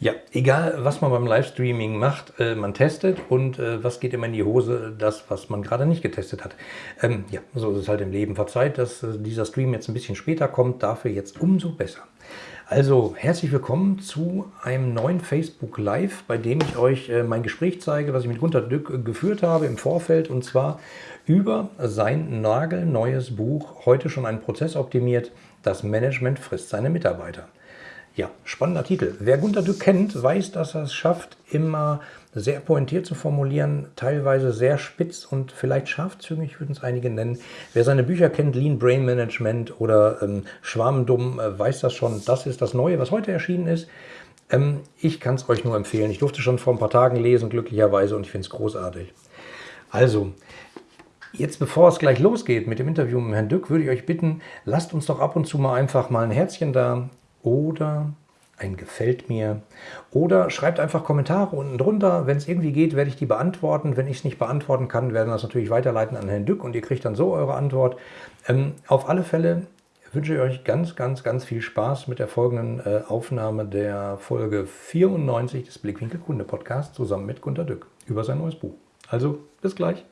Ja, egal was man beim Livestreaming macht, äh, man testet und äh, was geht immer in die Hose, das, was man gerade nicht getestet hat. Ähm, ja, so ist es halt im Leben. Verzeiht, dass äh, dieser Stream jetzt ein bisschen später kommt, dafür jetzt umso besser. Also herzlich willkommen zu einem neuen Facebook Live, bei dem ich euch äh, mein Gespräch zeige, was ich mit Gunter Dück äh, geführt habe im Vorfeld und zwar über sein nagelneues Buch, heute schon ein Prozess optimiert, das Management frisst seine Mitarbeiter. Ja, spannender Titel. Wer Gunter Dück kennt, weiß, dass er es schafft, immer sehr pointiert zu formulieren, teilweise sehr spitz und vielleicht scharfzüngig, würden es einige nennen. Wer seine Bücher kennt, Lean Brain Management oder ähm, Schwarmdumm, äh, weiß das schon. Das ist das Neue, was heute erschienen ist. Ähm, ich kann es euch nur empfehlen. Ich durfte schon vor ein paar Tagen lesen, glücklicherweise, und ich finde es großartig. Also, Jetzt, bevor es gleich losgeht mit dem Interview mit Herrn Dück, würde ich euch bitten, lasst uns doch ab und zu mal einfach mal ein Herzchen da, oder ein Gefällt mir oder schreibt einfach Kommentare unten drunter. Wenn es irgendwie geht, werde ich die beantworten. Wenn ich es nicht beantworten kann, werden wir das natürlich weiterleiten an Herrn Dück und ihr kriegt dann so eure Antwort. Ähm, auf alle Fälle wünsche ich euch ganz, ganz, ganz viel Spaß mit der folgenden äh, Aufnahme der Folge 94 des Blickwinkel Kunde Podcasts zusammen mit Gunter Dück über sein neues Buch. Also bis gleich.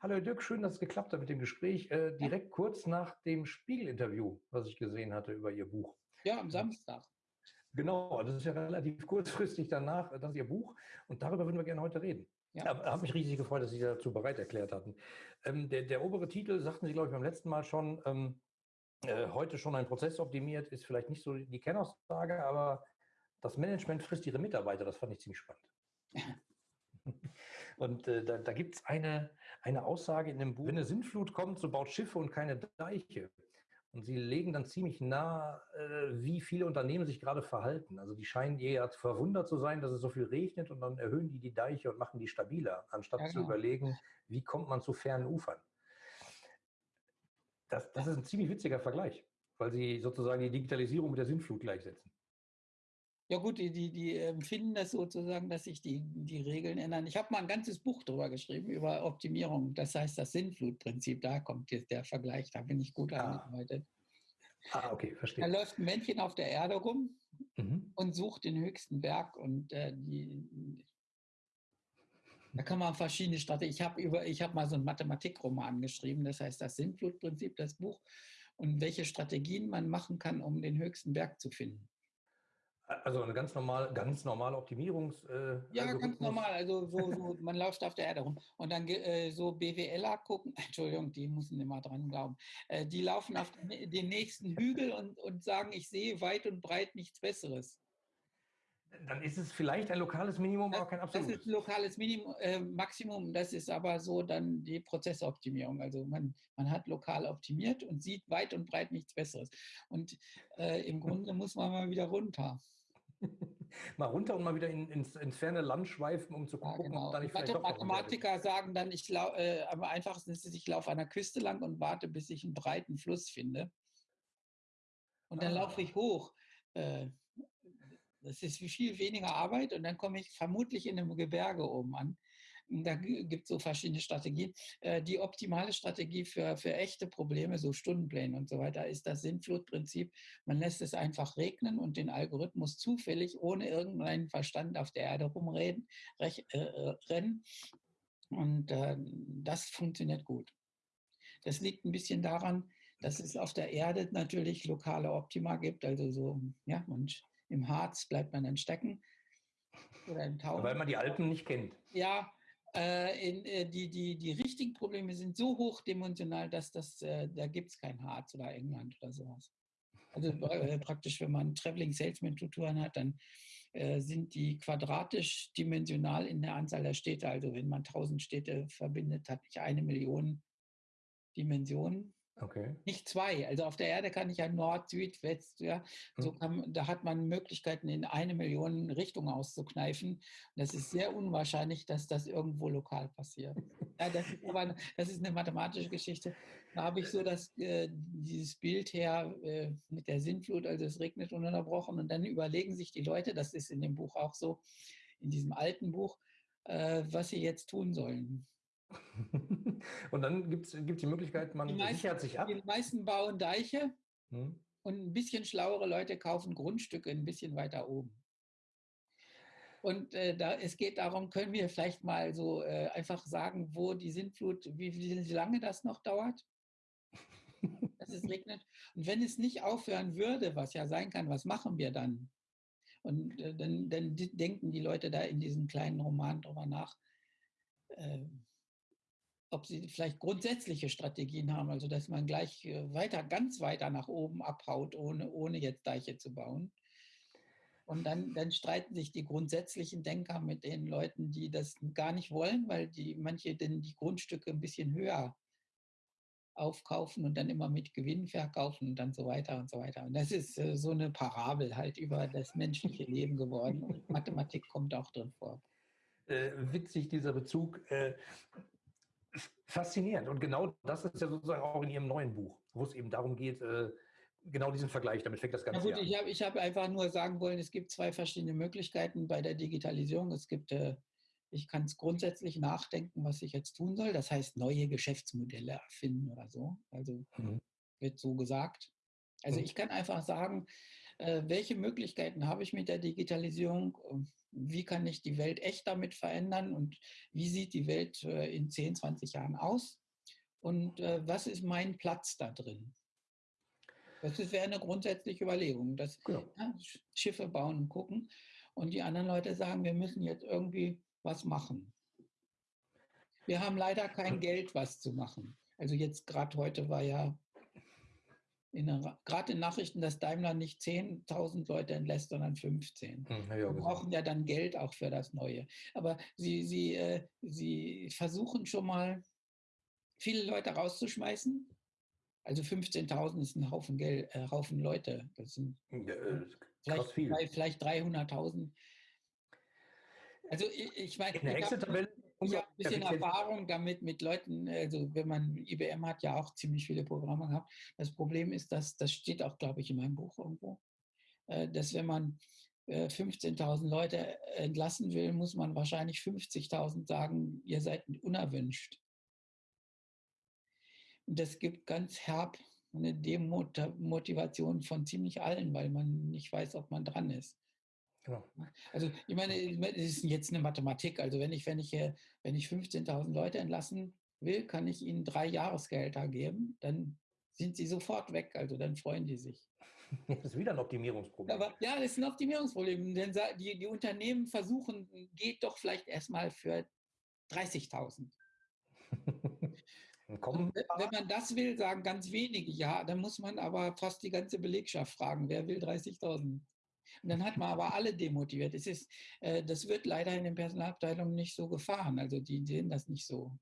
Hallo Dirk, schön, dass es geklappt hat mit dem Gespräch. Äh, direkt kurz nach dem Spiegel-Interview, was ich gesehen hatte über Ihr Buch. Ja, am Samstag. Genau, das ist ja relativ kurzfristig danach, äh, das ist Ihr Buch und darüber würden wir gerne heute reden. Ja. Ich habe mich riesig gefreut, dass Sie dazu bereit erklärt hatten. Ähm, der, der, obere Titel, sagten Sie, glaube ich, beim letzten Mal schon, ähm, äh, heute schon ein Prozess optimiert, ist vielleicht nicht so die Kernaussage, aber das Management frisst Ihre Mitarbeiter, das fand ich ziemlich spannend. und äh, da, da gibt es eine, eine Aussage in dem Buch, wenn eine Sintflut kommt, so baut Schiffe und keine Deiche. Und sie legen dann ziemlich nah, äh, wie viele Unternehmen sich gerade verhalten. Also die scheinen eher verwundert zu sein, dass es so viel regnet und dann erhöhen die die Deiche und machen die stabiler, anstatt ja, genau. zu überlegen, wie kommt man zu fernen Ufern. Das, das ist ein ziemlich witziger Vergleich, weil sie sozusagen die Digitalisierung mit der Sintflut gleichsetzen. Ja gut, die, die, die empfinden das sozusagen, dass sich die, die Regeln ändern. Ich habe mal ein ganzes Buch darüber geschrieben, über Optimierung. Das heißt das Sinnflutprinzip. Da kommt jetzt der Vergleich, da bin ich gut ah. angearbeitet. Ah, okay, verstehe. Da läuft ein Männchen auf der Erde rum mhm. und sucht den höchsten Berg und äh, die, da kann man verschiedene Strategien. Ich habe über, mal so einen Mathematikroman geschrieben, das heißt das Sinnflutprinzip, das Buch, und welche Strategien man machen kann, um den höchsten Berg zu finden. Also eine ganz normale, ganz normale Optimierungs. Äh, ja, Algorithmus. ganz normal. Also so, so, man läuft auf der Erde rum. Und dann äh, so BWLer gucken, Entschuldigung, die müssen immer dran glauben. Äh, die laufen auf den nächsten Hügel und, und sagen, ich sehe weit und breit nichts Besseres. Dann ist es vielleicht ein lokales Minimum, aber kein absolutes. Das ist ein lokales Minimum, äh, Maximum. Das ist aber so dann die Prozessoptimierung. Also man, man hat lokal optimiert und sieht weit und breit nichts Besseres. Und äh, im Grunde muss man mal wieder runter. mal runter und mal wieder in, ins, ins, ferne Land schweifen, um zu gucken, ja, genau. ob da nicht vielleicht Mathematiker sagen dann, ich lau, äh, am einfachsten ist es, ich laufe an der Küste lang und warte, bis ich einen breiten Fluss finde. Und dann ah. laufe ich hoch. Äh, das ist viel weniger Arbeit und dann komme ich vermutlich in einem Gebirge oben an. Da gibt es so verschiedene Strategien. Äh, die optimale Strategie für, für echte Probleme, so Stundenpläne und so weiter, ist das Sinnflutprinzip. Man lässt es einfach regnen und den Algorithmus zufällig ohne irgendeinen Verstand auf der Erde rumreden, rech, äh, äh, rennen. Und äh, das funktioniert gut. Das liegt ein bisschen daran, dass es auf der Erde natürlich lokale Optima gibt. Also so, ja, und im Harz bleibt man dann stecken. Oder im Tau. Weil man die Alpen nicht kennt. Ja, äh, in, äh, die, die, die richtigen Probleme sind so hochdimensional, dass das, äh, da gibt es kein Harz oder England oder sowas. Also äh, praktisch, wenn man Traveling Salesman Tutoren hat, dann äh, sind die quadratisch dimensional in der Anzahl der Städte. Also wenn man 1000 Städte verbindet, hat ich eine Million Dimensionen. Okay. Nicht zwei. Also auf der Erde kann ich ja Nord, Süd, West, ja. So hm. kann, da hat man Möglichkeiten, in eine Million Richtungen auszukneifen. Und das ist sehr unwahrscheinlich, dass das irgendwo lokal passiert. Ja, das ist aber das ist eine mathematische Geschichte. Da habe ich so das, äh, dieses Bild her äh, mit der Sintflut, also es regnet ununterbrochen und dann überlegen sich die Leute, das ist in dem Buch auch so, in diesem alten Buch, äh, was sie jetzt tun sollen. und dann gibt es die Möglichkeit, man die meisten, sichert sich ab. Die meisten bauen Deiche hm. und ein bisschen schlauere Leute kaufen Grundstücke ein bisschen weiter oben. Und äh, da, es geht darum, können wir vielleicht mal so äh, einfach sagen, wo die Sintflut, wie, wie lange das noch dauert? dass es regnet. Und wenn es nicht aufhören würde, was ja sein kann, was machen wir dann? Und äh, dann, dann denken die Leute da in diesem kleinen Roman drüber nach, äh, ob sie vielleicht grundsätzliche Strategien haben, also dass man gleich äh, weiter, ganz weiter nach oben abhaut, ohne, ohne jetzt Deiche zu bauen. Und dann, dann streiten sich die grundsätzlichen Denker mit den Leuten, die das gar nicht wollen, weil die manche denn die Grundstücke ein bisschen höher aufkaufen und dann immer mit Gewinn verkaufen und dann so weiter und so weiter. Und das ist äh, so eine Parabel halt über das menschliche Leben geworden. Und Mathematik kommt auch drin vor. Äh, witzig, dieser Bezug. Äh, faszinierend. Und genau das ist ja sozusagen auch in Ihrem neuen Buch, wo es eben darum geht, äh, genau diesen Vergleich, damit fängt das Ganze an. Ich habe ich hab einfach nur sagen wollen, es gibt zwei verschiedene Möglichkeiten bei der Digitalisierung. Es gibt, äh, ich kann es grundsätzlich nachdenken, was ich jetzt tun soll. Das heißt, neue Geschäftsmodelle erfinden oder so. Also mhm. wird so gesagt. Also mhm. ich kann einfach sagen, äh, welche Möglichkeiten habe ich mit der Digitalisierung? Wie kann ich die Welt echt damit verändern? Und wie sieht die Welt äh, in 10, 20 Jahren aus? Und äh, was ist mein Platz da drin? Das wäre eine grundsätzliche Überlegung, dass genau. ja, Schiffe bauen und gucken und die anderen Leute sagen, wir müssen jetzt irgendwie was machen. Wir haben leider kein Geld, was zu machen. Also jetzt gerade heute war ja gerade in Nachrichten, dass Daimler nicht 10.000 Leute entlässt, sondern 15. Hm, ja, Wir brauchen ja dann Geld auch für das Neue. Aber sie, sie, äh, sie versuchen schon mal, viele Leute rauszuschmeißen also 15.000 ist ein Haufen Geld, äh, Haufen Leute. Das sind ja, vielleicht, vielleicht 300.000. Also ich, ich meine, ich habe hab ein bisschen Erfahrung damit mit Leuten, also wenn man, IBM hat ja auch ziemlich viele Programme gehabt. Das Problem ist, dass, das steht auch, glaube ich, in meinem Buch irgendwo, äh, dass wenn man 15.000 äh, Leute entlassen will, muss man wahrscheinlich 50.000 sagen, ihr seid unerwünscht. Und das gibt ganz herb eine Demotivation von ziemlich allen, weil man nicht weiß, ob man dran ist. Genau. Also ich meine, es ist jetzt eine Mathematik. Also wenn ich, wenn ich, wenn ich 15.000 Leute entlassen will, kann ich ihnen drei Jahresgelder geben, dann sind sie sofort weg. Also dann freuen die sich. Das ist wieder ein Optimierungsproblem. Aber, ja, das ist ein Optimierungsproblem. Denn die, die Unternehmen versuchen, geht doch vielleicht erstmal für 30.000. Kommen wenn man das will, sagen ganz wenige ja, dann muss man aber fast die ganze Belegschaft fragen, wer will 30.000? Und dann hat man aber alle demotiviert. Es ist, äh, das wird leider in den Personalabteilungen nicht so gefahren. Also die sehen das nicht so.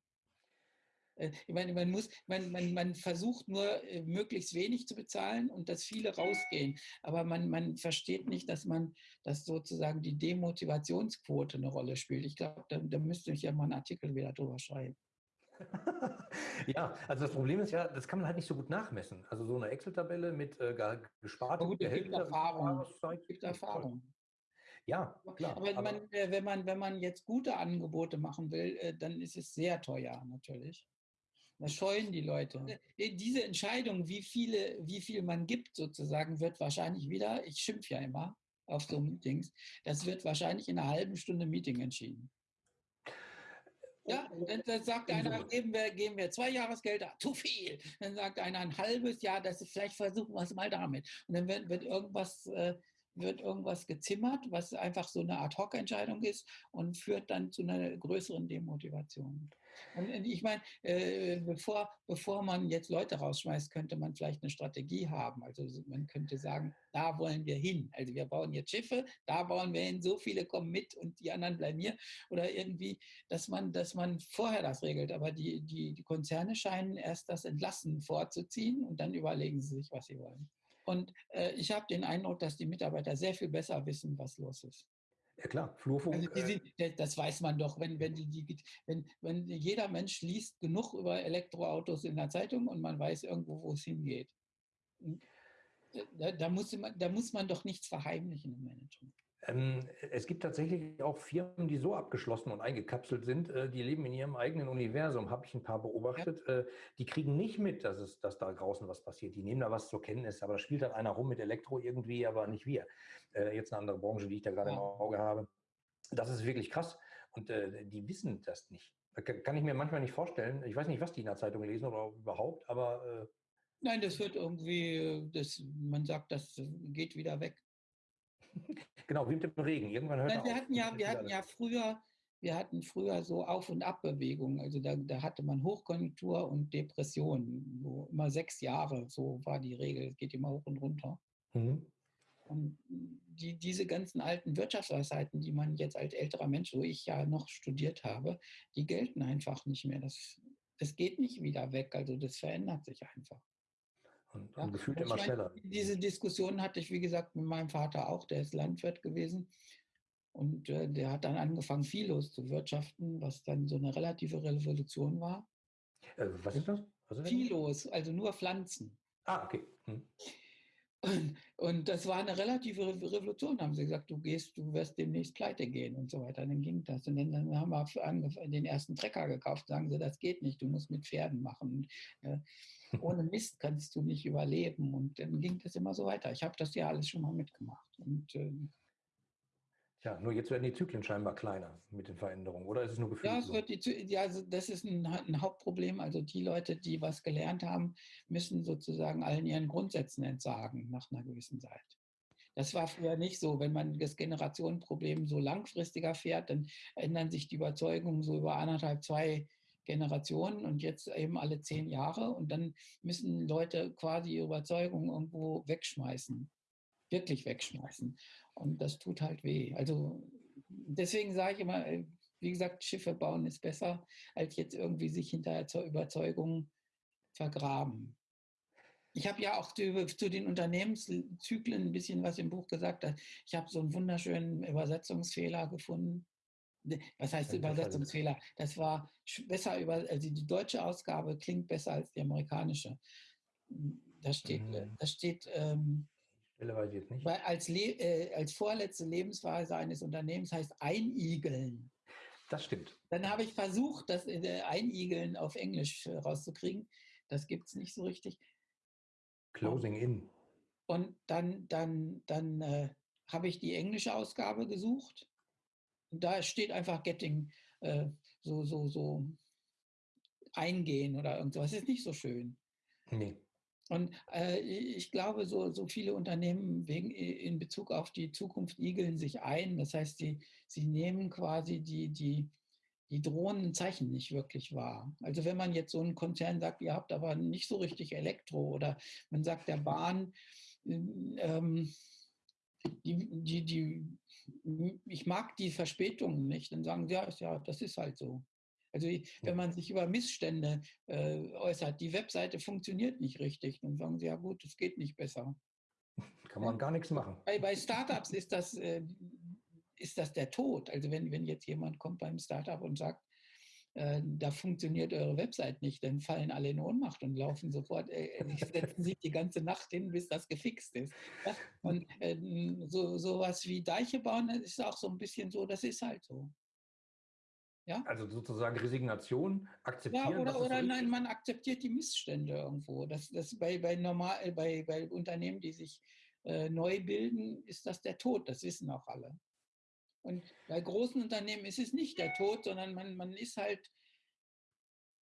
Äh, ich meine, man, muss, man, man, man versucht nur, äh, möglichst wenig zu bezahlen und dass viele rausgehen. Aber man, man versteht nicht, dass man, dass sozusagen die Demotivationsquote eine Rolle spielt. Ich glaube, da, da müsste ich ja mal einen Artikel wieder drüber schreiben. ja, also das Problem ist ja, das kann man halt nicht so gut nachmessen. Also so eine Excel-Tabelle mit äh, gesparten gut, Gehältern. Erfahrung. Gibt Erfahrung. Ja, klar. Aber, aber man, äh, wenn, man, wenn man jetzt gute Angebote machen will, äh, dann ist es sehr teuer natürlich. Das scheuen die Leute. Äh, diese Entscheidung, wie, viele, wie viel man gibt, sozusagen, wird wahrscheinlich wieder, ich schimpfe ja immer auf so Meetings, das wird wahrscheinlich in einer halben Stunde Meeting entschieden. Ja, dann, dann sagt einer, geben wir, geben wir zwei Jahresgelder, zu viel. Dann sagt einer ein halbes Jahr, das ist, vielleicht versuchen wir es mal damit. Und dann wird, wird irgendwas äh, wird irgendwas gezimmert, was einfach so eine Ad-Hoc-Entscheidung ist und führt dann zu einer größeren Demotivation. Und ich meine, äh, bevor, bevor man jetzt Leute rausschmeißt, könnte man vielleicht eine Strategie haben. Also man könnte sagen, da wollen wir hin. Also wir bauen jetzt Schiffe, da bauen wir hin, so viele kommen mit und die anderen bleiben hier. Oder irgendwie, dass man, dass man vorher das regelt. Aber die, die, die Konzerne scheinen erst das Entlassen vorzuziehen und dann überlegen sie sich, was sie wollen. Und äh, ich habe den Eindruck, dass die Mitarbeiter sehr viel besser wissen, was los ist. Ja klar, Flurfunk. Also äh sind, das weiß man doch, wenn, wenn, die, die, wenn, wenn jeder Mensch liest genug über Elektroautos in der Zeitung und man weiß irgendwo, wo es hingeht. Da, da, muss man, da muss man doch nichts verheimlichen im Management. Ähm, es gibt tatsächlich auch Firmen, die so abgeschlossen und eingekapselt sind, äh, die leben in ihrem eigenen Universum, habe ich ein paar beobachtet. Ja. Äh, die kriegen nicht mit, dass, es, dass da draußen was passiert. Die nehmen da was zur Kenntnis, aber da spielt dann einer rum mit Elektro irgendwie, aber nicht wir. Äh, jetzt eine andere Branche, die ich da gerade ja. im Auge habe. das ist wirklich krass. Und die wissen das nicht. Kann ich mir manchmal nicht vorstellen. Ich weiß nicht, was die in der Zeitung lesen oder überhaupt, aber. Nein, das wird irgendwie, das, man sagt, das geht wieder weg. Genau, wie mit dem Regen. Irgendwann hört Nein, wir hatten ja, wir hatten ja früher, wir hatten früher so Auf- und Abbewegungen. Also da, da hatte man Hochkonjunktur und Depression. So immer sechs Jahre, so war die Regel. Es geht immer hoch und runter. Mhm. Und die, diese ganzen alten Wirtschaftsweisheiten, die man jetzt als älterer Mensch, wo ich ja noch studiert habe, die gelten einfach nicht mehr. Das, das geht nicht wieder weg. Also das verändert sich einfach. Und, ja, und gefühlt immer schneller. Diese Diskussion hatte ich, wie gesagt, mit meinem Vater auch, der ist Landwirt gewesen. Und äh, der hat dann angefangen, Philos zu wirtschaften, was dann so eine relative Revolution war. Äh, was ist das? Philos, also nur Pflanzen. Ah, okay. Hm. Und, und, das war eine relative Revolution, haben sie gesagt, du gehst, du wirst demnächst pleite gehen und so weiter. Dann ging das. Und dann, dann haben wir den ersten Trecker gekauft, sagen sie, das geht nicht, du musst mit Pferden machen. Und, äh, ohne Mist kannst du nicht überleben. Und dann ging das immer so weiter. Ich habe das ja alles schon mal mitgemacht. Und äh, ja, nur jetzt werden die Zyklen scheinbar kleiner mit den Veränderungen, oder ist es nur Gefühl? Ja, wird die, ja also das ist ein, ein, Hauptproblem. Also die Leute, die was gelernt haben, müssen sozusagen allen ihren Grundsätzen entsagen nach einer gewissen Zeit. Das war früher nicht so. Wenn man das Generationenproblem so langfristiger fährt, dann ändern sich die Überzeugungen so über anderthalb, zwei Generationen und jetzt eben alle zehn Jahre. Und dann müssen Leute quasi ihre Überzeugungen irgendwo wegschmeißen wirklich wegschmeißen. Und das tut halt weh. Also deswegen sage ich immer, äh, wie gesagt, Schiffe bauen ist besser, als jetzt irgendwie sich hinter zur Überzeugung vergraben. Ich habe ja auch zu, zu, den Unternehmenszyklen ein bisschen was im Buch gesagt. Ich habe so einen wunderschönen Übersetzungsfehler gefunden. Ne, was heißt Übersetzungsfehler? Das war besser über, also die deutsche Ausgabe klingt besser als die amerikanische. Da steht, mhm. da steht ähm. Weil als, äh, als vorletzte Lebensweise eines Unternehmens heißt einigeln. Das stimmt. Dann habe ich versucht, das äh, Einigeln auf Englisch äh, rauszukriegen. Das gibt es nicht so richtig. Closing in. Und dann, dann, dann äh, habe ich die englische Ausgabe gesucht. Und da steht einfach Getting äh, so, so, so eingehen oder irgendwas. Das ist nicht so schön. Nee. Und äh, ich glaube, so, so viele Unternehmen wegen, in Bezug auf die Zukunft igeln sich ein. Das heißt, sie, sie nehmen quasi die, die, die drohenden Zeichen nicht wirklich wahr. Also wenn man jetzt so einen Konzern sagt, ihr habt aber nicht so richtig Elektro oder man sagt der Bahn, ähm, die, die, die, ich mag die Verspätungen nicht, dann sagen sie, ja, ja, das ist halt so. Also wenn man sich über Missstände äh, äußert, die Webseite funktioniert nicht richtig, dann sagen sie, ja gut, es geht nicht besser. Kann man gar nichts machen. Bei, bei Startups ist das, äh, ist das der Tod. Also wenn, wenn jetzt jemand kommt beim Startup und sagt, äh, da funktioniert eure Website nicht, dann fallen alle in Ohnmacht und laufen sofort, äh, äh setzen sich die ganze Nacht hin, bis das gefixt ist. Ja? Und äh, so sowas wie Deiche bauen ist auch so ein bisschen so, das ist halt so. Ja? Also sozusagen Resignation, akzeptieren. Ja, oder, oder nein, man akzeptiert die Missstände irgendwo. Das, das bei, bei, normal, äh, bei, bei Unternehmen, die sich äh, neu bilden, ist das der Tod. Das wissen auch alle. Und bei großen Unternehmen ist es nicht der Tod, sondern man, man ist halt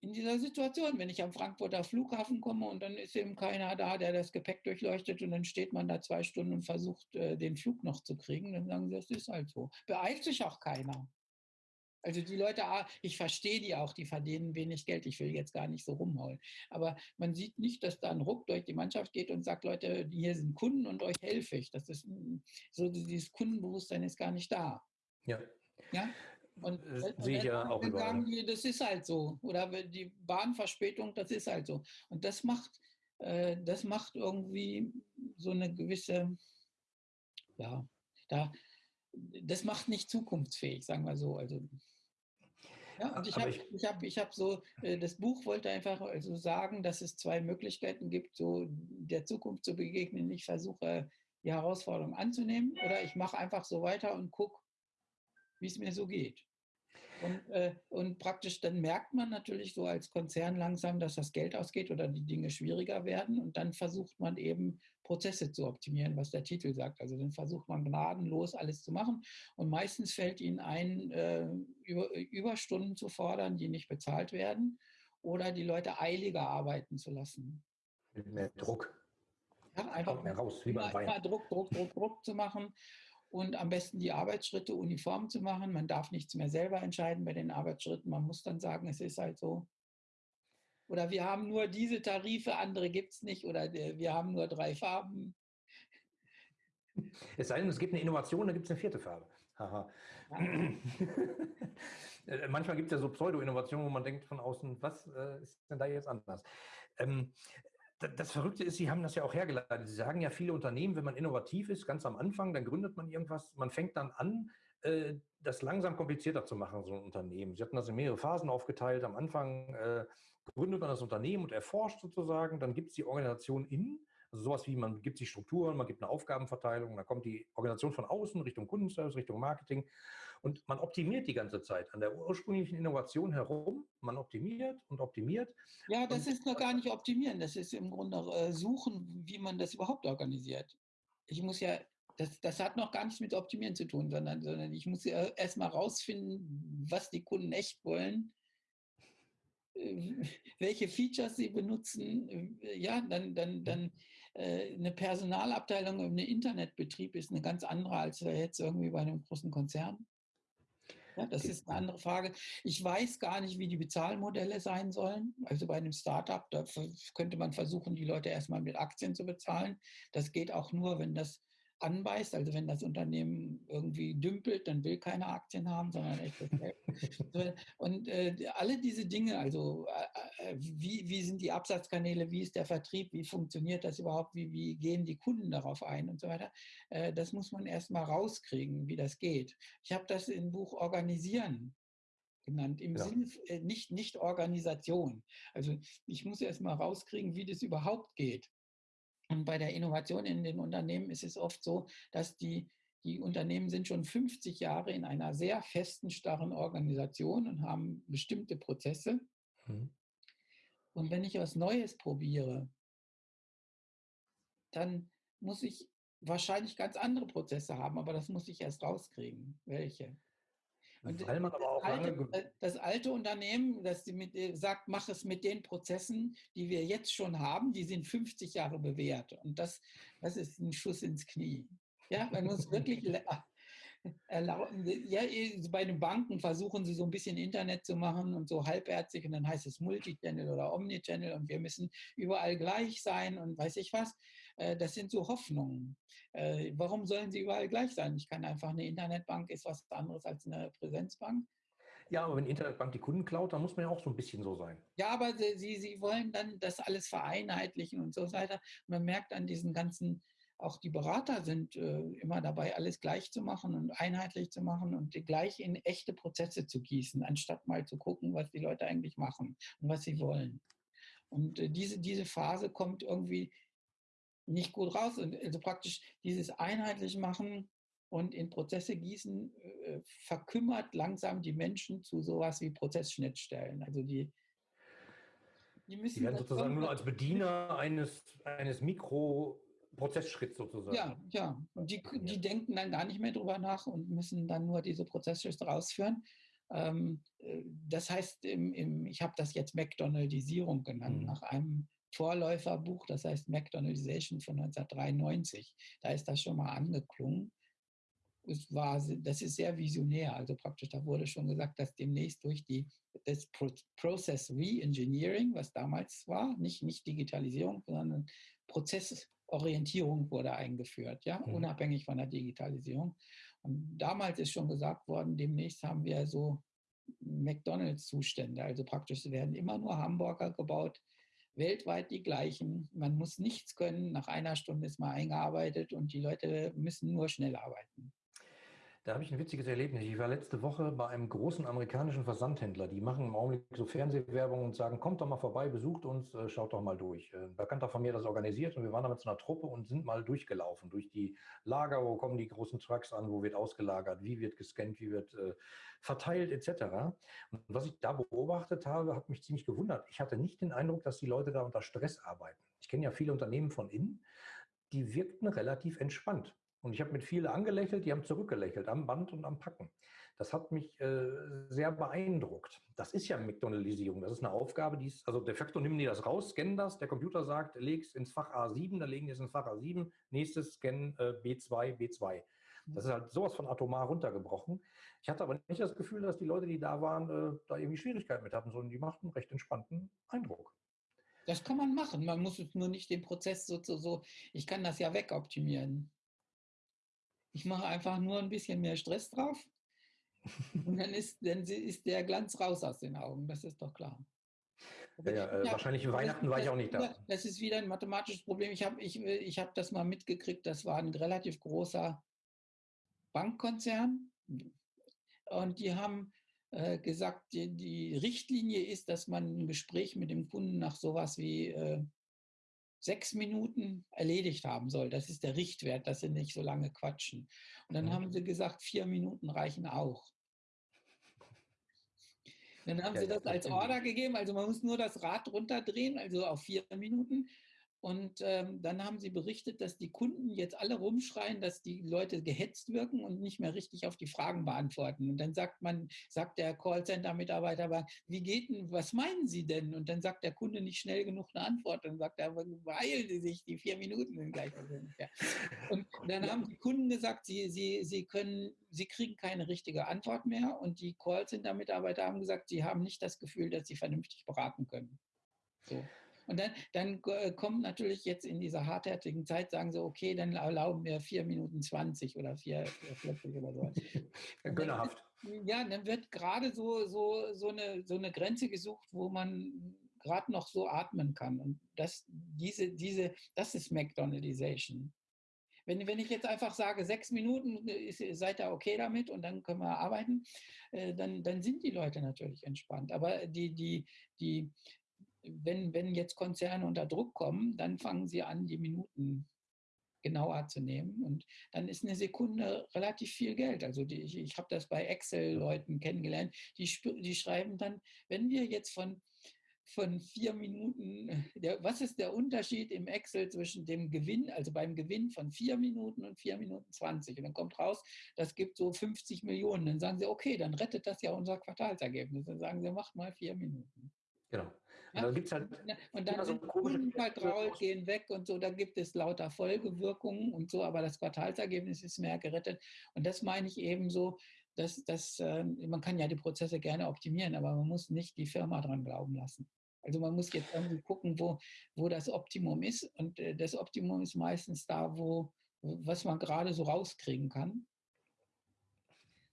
in dieser Situation, wenn ich am Frankfurter Flughafen komme und dann ist eben keiner da, der das Gepäck durchleuchtet und dann steht man da zwei Stunden und versucht, äh, den Flug noch zu kriegen, dann sagen sie, das ist halt so. Beeilt sich auch keiner. Also die Leute, ah, ich verstehe die auch, die verdienen wenig Geld. Ich will jetzt gar nicht so rumholen. Aber man sieht nicht, dass da ein Ruck durch die Mannschaft geht und sagt, Leute, hier sind Kunden und euch helfe ich. Das ist so dieses Kundenbewusstsein ist gar nicht da. Ja. Ja. Und das sehe ich ja auch sagen die, das ist halt so. Oder die Bahnverspätung, das ist halt so. Und das macht, äh, das macht irgendwie so eine gewisse, ja, da, das macht nicht zukunftsfähig, sagen wir so. Also ja, und ich habe ich hab, ich hab so, äh, das Buch wollte einfach also sagen, dass es zwei Möglichkeiten gibt, so der Zukunft zu begegnen. Ich versuche, die Herausforderung anzunehmen oder ich mache einfach so weiter und gucke, wie es mir so geht. Und, äh, und praktisch dann merkt man natürlich so als Konzern langsam, dass das Geld ausgeht oder die Dinge schwieriger werden. Und dann versucht man eben Prozesse zu optimieren, was der Titel sagt. Also dann versucht man gnadenlos alles zu machen. Und meistens fällt ihnen ein, äh, über, Überstunden zu fordern, die nicht bezahlt werden oder die Leute eiliger arbeiten zu lassen. Mit mehr Druck. Ja, einfach mehr raus, wie beim Wein. Druck, Druck, Druck, Druck zu machen und am besten die Arbeitsschritte uniform zu machen. Man darf nichts mehr selber entscheiden bei den Arbeitsschritten. Man muss dann sagen, es ist halt so. Oder wir haben nur diese Tarife, andere gibt es nicht. Oder wir haben nur drei Farben. Es sei denn, es gibt eine Innovation, dann gibt es eine vierte Farbe. Haha. Ja. Äh, manchmal gibt es ja so Pseudo-Innovationen, wo man denkt von außen, was äh, ist denn da jetzt anders? Ähm, das Verrückte ist, Sie haben das ja auch hergeleitet. Sie sagen ja, viele Unternehmen, wenn man innovativ ist, ganz am Anfang, dann gründet man irgendwas, man fängt dann an, äh, das langsam komplizierter zu machen, so ein Unternehmen. Sie hatten das in mehrere Phasen aufgeteilt. Am Anfang äh, gründet man das Unternehmen und erforscht sozusagen, dann gibt es die Organisation innen also sowas wie, man gibt sich Strukturen, man gibt eine Aufgabenverteilung, dann kommt die Organisation von außen Richtung Kundenservice, Richtung Marketing und man optimiert die ganze Zeit an der ursprünglichen Innovation herum. Man optimiert und optimiert. Ja, das ist noch gar nicht optimieren, das ist im Grunde äh, suchen, wie man das überhaupt organisiert. Ich muss ja das, das, hat noch gar nichts mit Optimieren zu tun, sondern, sondern ich muss ja erstmal rausfinden, was die Kunden echt wollen äh, welche Features sie benutzen. Äh, ja, dann, dann, dann äh, eine Personalabteilung im Internetbetrieb ist eine ganz andere als jetzt irgendwie bei einem großen Konzern. Ja, das ist eine andere Frage. Ich weiß gar nicht, wie die Bezahlmodelle sein sollen. Also bei einem Startup, da könnte man versuchen, die Leute erstmal mit Aktien zu bezahlen. Das geht auch nur, wenn das anbeißt. Also wenn das Unternehmen irgendwie dümpelt, dann will keine Aktien haben, sondern echtes Geld. Und äh, alle diese Dinge, also äh, äh, wie, wie sind die Absatzkanäle, wie ist der Vertrieb, wie funktioniert das überhaupt, wie, wie gehen die Kunden darauf ein und so weiter, äh, das muss man erstmal rauskriegen, wie das geht. Ich habe das im Buch Organisieren genannt, im ja. Sinne äh, nicht, nicht Organisation. Also ich muss erstmal rauskriegen, wie das überhaupt geht. Und bei der Innovation in den Unternehmen ist es oft so, dass die, die Unternehmen sind schon 50 Jahre in einer sehr festen, starren Organisation und haben bestimmte Prozesse. Mhm. Und wenn ich was Neues probiere, dann muss ich wahrscheinlich ganz andere Prozesse haben, aber das muss ich erst rauskriegen. Welche? Und Weil man aber auch alte, äh, das alte Unternehmen, das mit, äh, sagt, mach es mit den Prozessen, die wir jetzt schon haben, die sind 50 Jahre bewährt. Und das, das ist ein Schuss ins Knie. Ja, man muss wirklich erlauben. Ja, bei den Banken versuchen sie so ein bisschen Internet zu machen und so halbherzig und dann heißt es Multichannel oder Omnichannel und wir müssen überall gleich sein und weiß ich was. Äh, das sind so Hoffnungen. Äh, warum sollen sie überall gleich sein? Ich kann einfach eine Internetbank ist was anderes als eine Präsenzbank. Ja, aber wenn Internetbank die Kunden klaut, dann muss man ja auch so ein bisschen so sein. Ja, aber sie, sie wollen dann das alles vereinheitlichen und so weiter. Man merkt an diesen ganzen auch die Berater sind äh, immer dabei, alles gleich zu machen und einheitlich zu machen und gleich in echte Prozesse zu gießen, anstatt mal zu gucken, was die Leute eigentlich machen und was sie wollen. Und äh, diese, diese Phase kommt irgendwie nicht gut raus. Und also praktisch dieses einheitlich machen und in Prozesse gießen äh, verkümmert langsam die Menschen zu sowas wie Prozessschnittstellen. Also die, die müssen. Die werden sozusagen nur als Bediener eines, eines Mikro- Prozessschritt sozusagen. Ja, ja. Und die, die denken dann gar nicht mehr drüber nach und müssen dann nur diese Prozessschritte rausführen. Ähm, äh, das heißt, im, im, ich habe das jetzt McDonaldisierung genannt, mhm. nach einem Vorläuferbuch, das heißt McDonaldization von 1993. Da ist das schon mal angeklungen. Es war, das ist sehr visionär, also praktisch, da wurde schon gesagt, dass demnächst durch die, das Process Re-Engineering, was damals war, nicht, nicht Digitalisierung, sondern Prozess Orientierung wurde eingeführt, ja, mhm. unabhängig von der Digitalisierung. Und damals ist schon gesagt worden, demnächst haben wir so McDonalds-Zustände. Also praktisch werden immer nur Hamburger gebaut, weltweit die gleichen. Man muss nichts können. Nach einer Stunde ist man eingearbeitet und die Leute müssen nur schnell arbeiten. Da habe ich ein witziges Erlebnis. Ich war letzte Woche bei einem großen amerikanischen Versandhändler. Die machen im Augenblick so Fernsehwerbung und sagen, kommt doch mal vorbei, besucht uns, äh, schaut doch mal durch. Äh, ein Bekannter von mir das organisiert und wir waren da mit so einer Truppe und sind mal durchgelaufen durch die Lager, wo kommen die großen Trucks an, wo wird ausgelagert, wie wird gescannt, wie wird äh, verteilt etc. Und was ich da beobachtet habe, hat mich ziemlich gewundert. Ich hatte nicht den Eindruck, dass die Leute da unter Stress arbeiten. Ich kenne ja viele Unternehmen von innen, die wirkten relativ entspannt. Und ich habe mit vielen angelächelt, die haben zurückgelächelt am Band und am Packen. Das hat mich äh, sehr beeindruckt. Das ist ja McDonaldisierung. Das ist eine Aufgabe, die ist, also de facto nehmen die das raus, scannen das, der Computer sagt, leg es ins Fach A7, dann legen die es ins Fach A7, nächstes Scan äh, B2, B2. Das ist halt sowas von atomar runtergebrochen. Ich hatte aber nicht das Gefühl, dass die Leute, die da waren, äh, da irgendwie Schwierigkeiten mit hatten, sondern die machten einen recht entspannten Eindruck. Das kann man machen. Man muss nur nicht den Prozess so, so, so ich kann das ja wegoptimieren. Ich mache einfach nur ein bisschen mehr Stress drauf und dann ist, dann ist der Glanz raus aus den Augen. Das ist doch klar. Ja, ja, äh, wahrscheinlich Weihnachten war ich auch nicht da. Das ist wieder ein mathematisches Problem. Ich habe ich, ich hab das mal mitgekriegt. Das war ein relativ großer Bankkonzern. Und die haben äh, gesagt, die, die, Richtlinie ist, dass man ein Gespräch mit dem Kunden nach sowas wie äh, sechs Minuten erledigt haben soll. Das ist der Richtwert, dass sie nicht so lange quatschen. Und dann mhm. haben sie gesagt, vier Minuten reichen auch. Dann haben ja, sie das als Order gegeben, also man muss nur das Rad runterdrehen, also auf vier Minuten. Und ähm, dann haben sie berichtet, dass die Kunden jetzt alle rumschreien, dass die Leute gehetzt wirken und nicht mehr richtig auf die Fragen beantworten. Und dann sagt man, sagt der Callcenter-Mitarbeiter, aber wie geht denn, was meinen Sie denn? Und dann sagt der Kunde nicht schnell genug eine Antwort. Dann sagt er, beeilen Sie sich, die vier Minuten sind gleich. Ja. Und dann haben die Kunden gesagt, sie, sie, sie können, sie kriegen keine richtige Antwort mehr. Und die Callcenter-Mitarbeiter haben gesagt, sie haben nicht das Gefühl, dass sie vernünftig beraten können. So. Und dann, dann äh, kommt natürlich jetzt in dieser hartherzigen Zeit, sagen sie, okay, dann erlauben wir 4 Minuten 20 oder 4,40 oder so. Gönnerhaft. Ja, dann wird gerade so, so, so, eine, so eine Grenze gesucht, wo man gerade noch so atmen kann. Und das, diese, diese, das ist McDonaldization. Wenn, wenn ich jetzt einfach sage, sechs Minuten, ist, seid ihr okay damit und dann können wir arbeiten, äh, dann, dann sind die Leute natürlich entspannt. Aber die, die, die, wenn, wenn jetzt Konzerne unter Druck kommen, dann fangen sie an, die Minuten genauer zu nehmen. Und dann ist eine Sekunde relativ viel Geld. Also die, ich, ich habe das bei Excel-Leuten kennengelernt, die, die schreiben dann, wenn wir jetzt von, von vier Minuten, der, was ist der Unterschied im Excel zwischen dem Gewinn, also beim Gewinn von vier Minuten und vier Minuten 20? Und dann kommt raus, das gibt so 50 Millionen. Dann sagen sie, okay, dann rettet das ja unser Quartalsergebnis. Dann sagen sie, macht mal vier Minuten. Genau. Und ja? dann gibt es halt. Und dann so Kunden vertraut, gehen weg und so, da gibt es lauter Folgewirkungen und so, aber das Quartalsergebnis ist mehr gerettet. Und das meine ich eben so, dass, dass äh, man kann ja die Prozesse gerne optimieren, aber man muss nicht die Firma dran glauben lassen. Also man muss jetzt irgendwie gucken, wo, wo das Optimum ist. Und äh, das Optimum ist meistens da, wo, was man gerade so rauskriegen kann.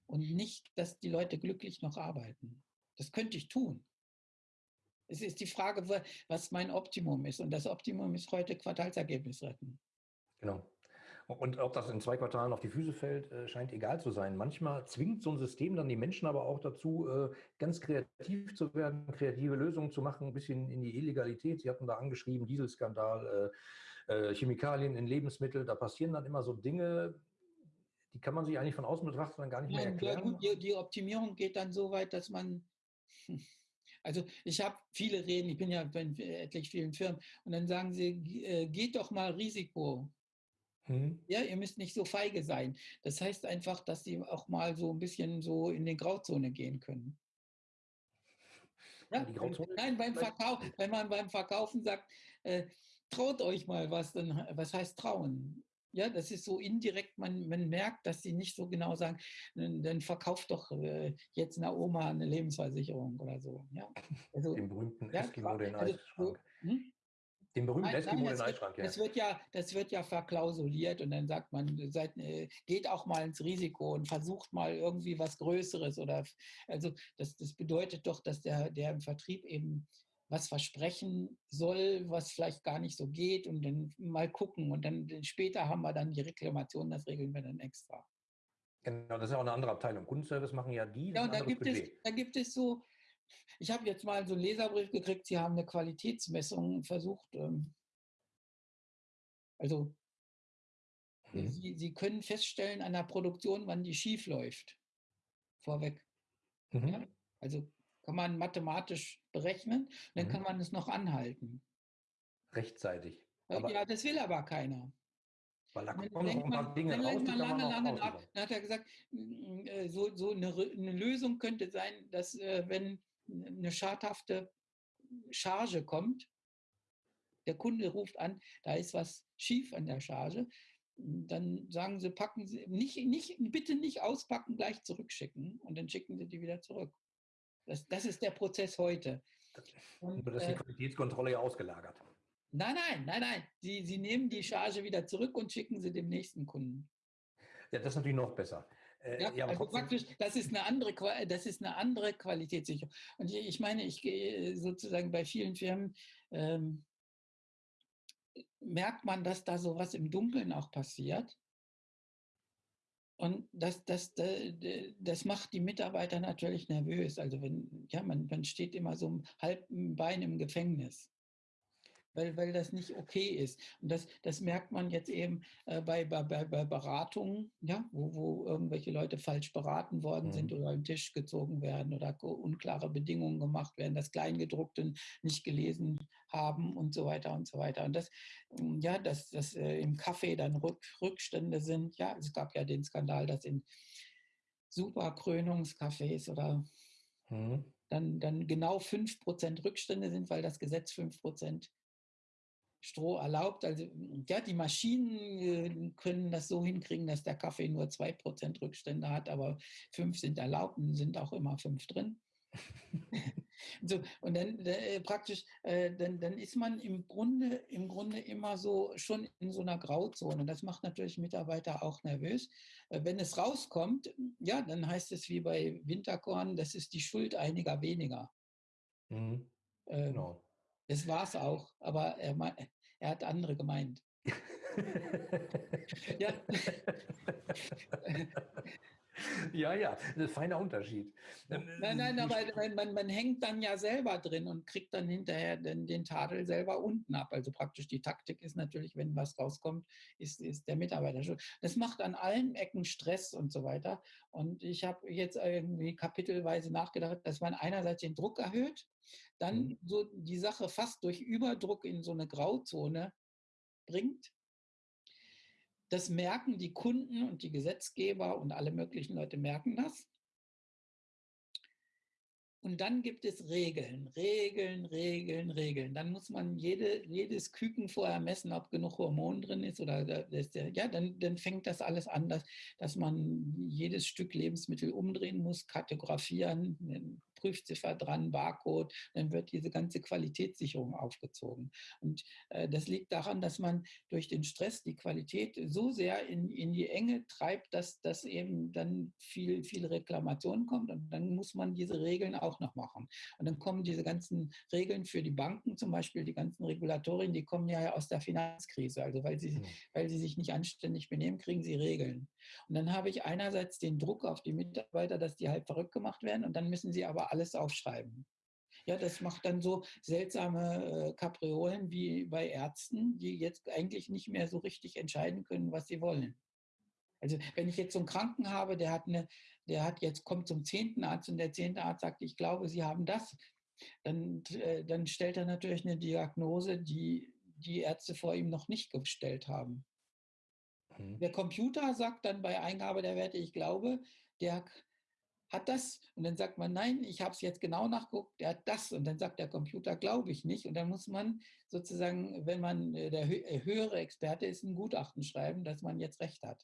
Und nicht, dass die Leute glücklich noch arbeiten. Das könnte ich tun. Es ist die Frage, was mein Optimum ist. Und das Optimum ist heute Quartalsergebnis retten. Genau. Und ob das in zwei Quartalen auf die Füße fällt, äh, scheint egal zu sein. Manchmal zwingt so ein System dann die Menschen aber auch dazu, äh, ganz kreativ zu werden, kreative Lösungen zu machen, ein bisschen in die Illegalität. Sie hatten da angeschrieben, Dieselskandal, äh, Chemikalien in Lebensmitteln. Da passieren dann immer so Dinge, die kann man sich eigentlich von außen betrachten dann gar nicht Nein, mehr erklären. Die, die Optimierung geht dann so weit, dass man Also ich habe viele Reden, ich bin ja bei etlich vielen Firmen und dann sagen sie, äh, geht doch mal Risiko. Hm. Ja, ihr müsst nicht so feige sein. Das heißt einfach, dass sie auch mal so ein bisschen so in die Grauzone gehen können. Ja, nein, beim Verkauf, wenn man beim Verkaufen sagt, äh, traut euch mal was, dann was heißt trauen? Ja, das ist so indirekt, man, man merkt, dass sie nicht so genau sagen, dann verkauft doch äh, jetzt einer Oma eine Lebensversicherung oder so. Ja? Also, den berühmten ja, Eskimo, den also, Eisschrank. Hm? Den berühmten nein, Eskimo, nein, den Eisschrank, ja. Das wird ja. Das wird ja verklausuliert und dann sagt man, seid, äh, geht auch mal ins Risiko und versucht mal irgendwie was Größeres oder, also das, das bedeutet doch, dass der, der im Vertrieb eben was versprechen soll, was vielleicht gar nicht so geht und dann mal gucken und dann später haben wir dann die Reklamation, das regeln wir dann extra. Genau, das ist ja auch eine andere Abteilung. Kundenservice machen ja die. Ja, und da gibt, es, da gibt es so, ich habe jetzt mal so einen Leserbrief gekriegt, Sie haben eine Qualitätsmessung versucht. Ähm, also mhm. Sie, Sie können feststellen an der Produktion, wann die schief läuft. Vorweg. Mhm. Ja? Also kann man mathematisch berechnen, dann mhm. kann man es noch anhalten. Rechtzeitig. Aber ja, das will aber keiner. Weil da kommen noch ein paar Dinge raus, die lange, lange nach. Dann hat er gesagt, äh, so, so eine, eine Lösung könnte sein, dass äh, wenn eine schadhafte Charge kommt, der Kunde ruft an, da ist was schief an der Charge, dann sagen sie, packen Sie, nicht, nicht, bitte nicht auspacken, gleich zurückschicken und dann schicken sie die wieder zurück. Das, das ist der Prozess heute. Und, Nur, dass die äh, Qualitätskontrolle ja ausgelagert. Nein, nein, nein, nein. Sie, sie nehmen die Charge wieder zurück und schicken sie dem nächsten Kunden. Ja, das ist natürlich noch besser. Äh, ja, ja, also praktisch, das ist eine andere, das ist eine andere Qualitätssicherung. Und ich, ich meine, ich gehe sozusagen bei vielen Firmen ähm, merkt man, dass da sowas im Dunkeln auch passiert. Und das, das, das macht die Mitarbeiter natürlich nervös. Also wenn, ja, man, man steht immer so ein halben Bein im Gefängnis weil, weil das nicht okay ist. Und das, das merkt man jetzt eben äh, bei, bei, bei Beratungen, ja, wo, wo irgendwelche Leute falsch beraten worden mhm. sind oder am Tisch gezogen werden oder unklare Bedingungen gemacht werden, das Kleingedruckte nicht gelesen haben und so weiter und so weiter. Und das, hm, ja, dass das äh, im Kaffee dann Rück, Rückstände sind. Ja, es gab ja den Skandal, dass in super Krönungscafés oder mhm. dann, dann genau 5% Rückstände sind, weil das Gesetz 5% Stroh erlaubt. Also ja, die Maschinen äh, können das so hinkriegen, dass der Kaffee nur 2% Rückstände hat, aber 5 sind erlaubt und sind auch immer 5 drin. so, und dann äh, praktisch, äh, dann, dann ist man im Grunde, im Grunde immer so schon in so einer Grauzone. Das macht natürlich Mitarbeiter auch nervös. Äh, wenn es rauskommt, ja, dann heißt es wie bei Winterkorn, das ist die Schuld einiger weniger. Mhm. Ähm, genau. Das war es auch, aber er, er hat andere gemeint. ja. Ja, ja, ein feiner Unterschied. Nein, nein, aber man, man, hängt dann ja selber drin und kriegt dann hinterher den, den Tadel selber unten ab. Also praktisch die Taktik ist natürlich, wenn was rauskommt, ist, ist der Mitarbeiter schon. Das macht an allen Ecken Stress und so weiter. Und ich habe jetzt irgendwie kapitelweise nachgedacht, dass man einerseits den Druck erhöht, dann mhm. so die Sache fast durch Überdruck in so eine Grauzone bringt das merken die Kunden und die Gesetzgeber und alle möglichen Leute merken das. Und dann gibt es Regeln, Regeln, Regeln, Regeln. Dann muss man jede, jedes Küken vorher messen, ob genug Hormon drin ist oder das, ja, dann, dann fängt das alles an, dass, dass man jedes Stück Lebensmittel umdrehen muss, kartografieren, Prüfziffer dran, Barcode, dann wird diese ganze Qualitätssicherung aufgezogen. Und äh, das liegt daran, dass man durch den Stress die Qualität so sehr in, in die Enge treibt, dass, dass eben dann viel, viel Reklamation kommt und dann muss man diese Regeln auch noch machen. Und dann kommen diese ganzen Regeln für die Banken zum Beispiel, die ganzen Regulatorien, die kommen ja aus der Finanzkrise. Also weil sie, mhm. weil sie sich nicht anständig benehmen, kriegen sie Regeln. Und dann habe ich einerseits den Druck auf die Mitarbeiter, dass die halt verrückt gemacht werden und dann müssen sie aber alles aufschreiben. Ja, das macht dann so seltsame äh, Kapriolen wie bei Ärzten, die jetzt eigentlich nicht mehr so richtig entscheiden können, was sie wollen. Also wenn ich jetzt so einen Kranken habe, der hat eine, der hat jetzt kommt zum zehnten Arzt und der zehnte Arzt sagt, ich glaube, Sie haben das, dann, äh, dann stellt er natürlich eine Diagnose, die die Ärzte vor ihm noch nicht gestellt haben. Mhm. Der Computer sagt dann bei Eingabe der Werte, ich glaube, der hat das und dann sagt man, nein, ich habe es jetzt genau nachgeguckt, der hat das und dann sagt der Computer, glaube ich nicht und dann muss man sozusagen, wenn man äh, der äh, höhere Experte ist, ein Gutachten schreiben, dass man jetzt recht hat.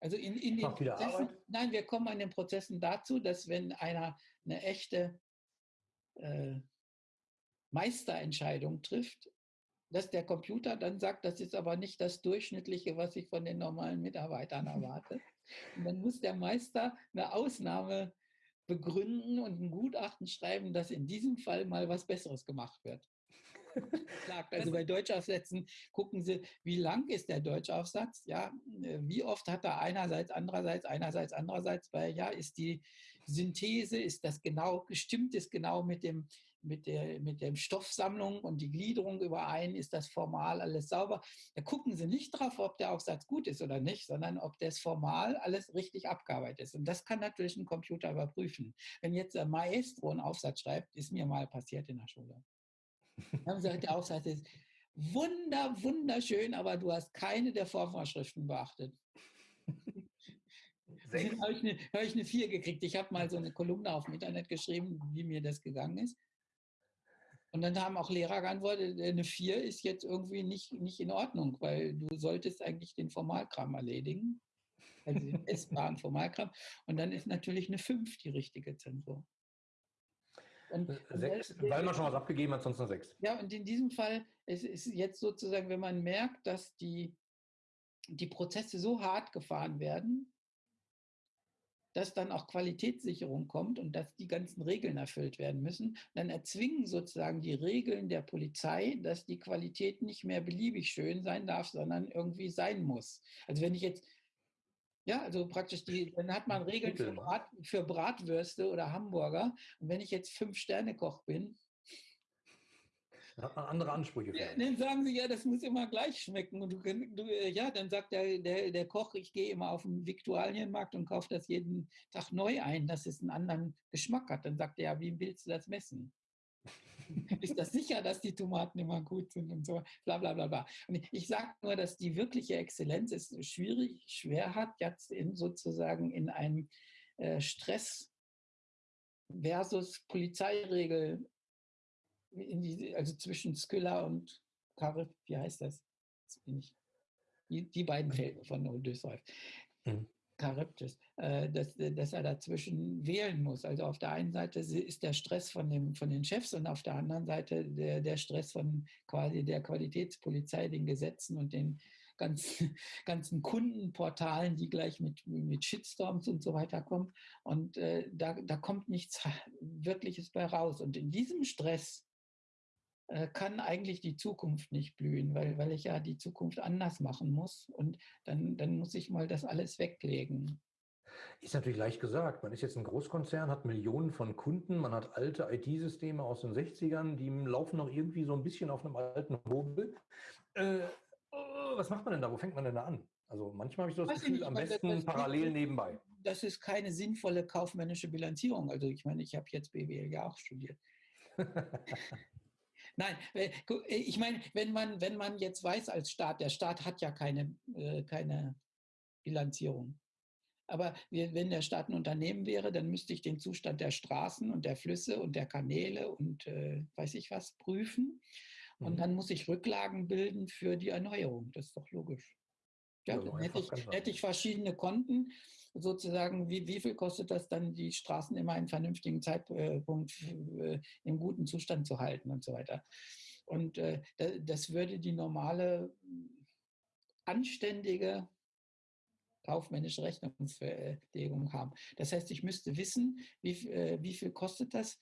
Also in, in den Prozessen, nein, wir kommen an den Prozessen dazu, dass wenn einer eine echte äh, Meisterentscheidung trifft, dass der Computer dann sagt, das ist aber nicht das Durchschnittliche, was ich von den normalen Mitarbeitern erwarte. Und dann muss der Meister eine Ausnahme begründen und ein Gutachten schreiben, dass in diesem Fall mal was Besseres gemacht wird. Also bei Deutschaufsätzen gucken Sie, wie lang ist der Deutschaufsatz? Ja, wie oft hat er einerseits, andererseits, einerseits, andererseits, weil ja, ist die Synthese, ist das genau, gestimmt ist genau mit dem, mit der, mit der Stoffsammlung und die Gliederung überein, ist das formal alles sauber. Da gucken Sie nicht drauf, ob der Aufsatz gut ist oder nicht, sondern ob das formal alles richtig abgearbeitet ist. Und das kann natürlich ein Computer überprüfen. Wenn jetzt der Maestro einen Aufsatz schreibt, ist mir mal passiert in der Schule. Dann haben sie gesagt, der Aufsatz ist wunder, wunderschön, aber du hast keine der Vorvorschriften beachtet. Dann habe ich, eine, hab ich eine 4 gekriegt. Ich habe mal so eine Kolumne auf dem Internet geschrieben, wie mir das gegangen ist. Und dann haben auch Lehrer geantwortet, eine 4 ist jetzt irgendwie nicht, nicht in Ordnung, weil du solltest eigentlich den Formalkram erledigen. Also den essbaren Formalkram. Und dann ist natürlich eine 5 die richtige Zensur. Und, äh, sechs, und weil man schon was abgegeben hat, sonst eine 6. Ja, und in diesem Fall ist es jetzt sozusagen, wenn man merkt, dass die, die Prozesse so hart gefahren werden, dass dann auch Qualitätssicherung kommt und dass die ganzen Regeln erfüllt werden müssen, dann erzwingen sozusagen die Regeln der Polizei, dass die Qualität nicht mehr beliebig schön sein darf, sondern irgendwie sein muss. Also wenn ich jetzt ja, also praktisch die, dann hat man Regeln für, Brat, für Bratwürste oder Hamburger. Und wenn ich jetzt Fünf-Sterne-Koch bin, dann hat man andere Ansprüche. Ja, dann sagen sie, ja, das muss immer gleich schmecken. Und du, du äh, ja, dann sagt der, der, der Koch, ich gehe immer auf den Viktualienmarkt und kaufe das jeden Tag neu ein, dass es einen anderen Geschmack hat. Dann sagt er, ja, wie willst du das messen? ist das sicher, dass die Tomaten immer gut sind und so, bla bla bla bla. Und ich sage nur, dass die wirkliche Exzellenz es schwierig, schwer hat, jetzt in sozusagen in einem äh, Stress versus Polizeiregel, die, also zwischen Skylla und Karif, wie heißt das? das die, die, beiden Felder von Odysseus. Mhm. Charybdis, äh, dass, dass er dazwischen wählen muss. Also auf der einen Seite ist der Stress von, dem, von den Chefs und auf der anderen Seite der, der Stress von quasi der Qualitätspolizei, den Gesetzen und den ganzen, ganzen Kundenportalen, die gleich mit, mit Shitstorms und so weiter kommen. Und äh, da, da kommt nichts Wirkliches bei raus. Und in diesem Stress kann eigentlich die Zukunft nicht blühen, weil, weil ich ja die Zukunft anders machen muss und dann, dann muss ich mal das alles weglegen. Ist natürlich leicht gesagt. Man ist jetzt ein Großkonzern, hat Millionen von Kunden, man hat alte IT-Systeme aus den 60ern, die laufen noch irgendwie so ein bisschen auf einem alten Hobel. Äh, oh, was macht man denn da? Wo fängt man denn da an? Also manchmal habe ich so das Gefühl, am besten das, das parallel nebenbei. Das ist keine sinnvolle kaufmännische Bilanzierung. Also ich meine, ich habe jetzt BWL ja auch studiert. Nein, äh, äh, ich meine, wenn man, wenn man jetzt weiß als Staat, der Staat hat ja keine, äh, keine Bilanzierung. Aber wenn der Staat ein Unternehmen wäre, dann müsste ich den Zustand der Straßen und der Flüsse und der Kanäle und äh, weiß ich was prüfen. Und mhm. dann muss ich Rücklagen bilden für die Erneuerung. Das ist doch logisch. Ja, dann hätte ich, hätte ich verschiedene Konten sozusagen, wie, wie viel kostet das dann, die Straßen immer in vernünftigen Zeitpunkt äh, im guten Zustand zu halten und so weiter. Und äh, das würde die normale, anständige kaufmännische Rechnungslegung haben. Das heißt, ich müsste wissen, wie, äh, wie viel kostet das,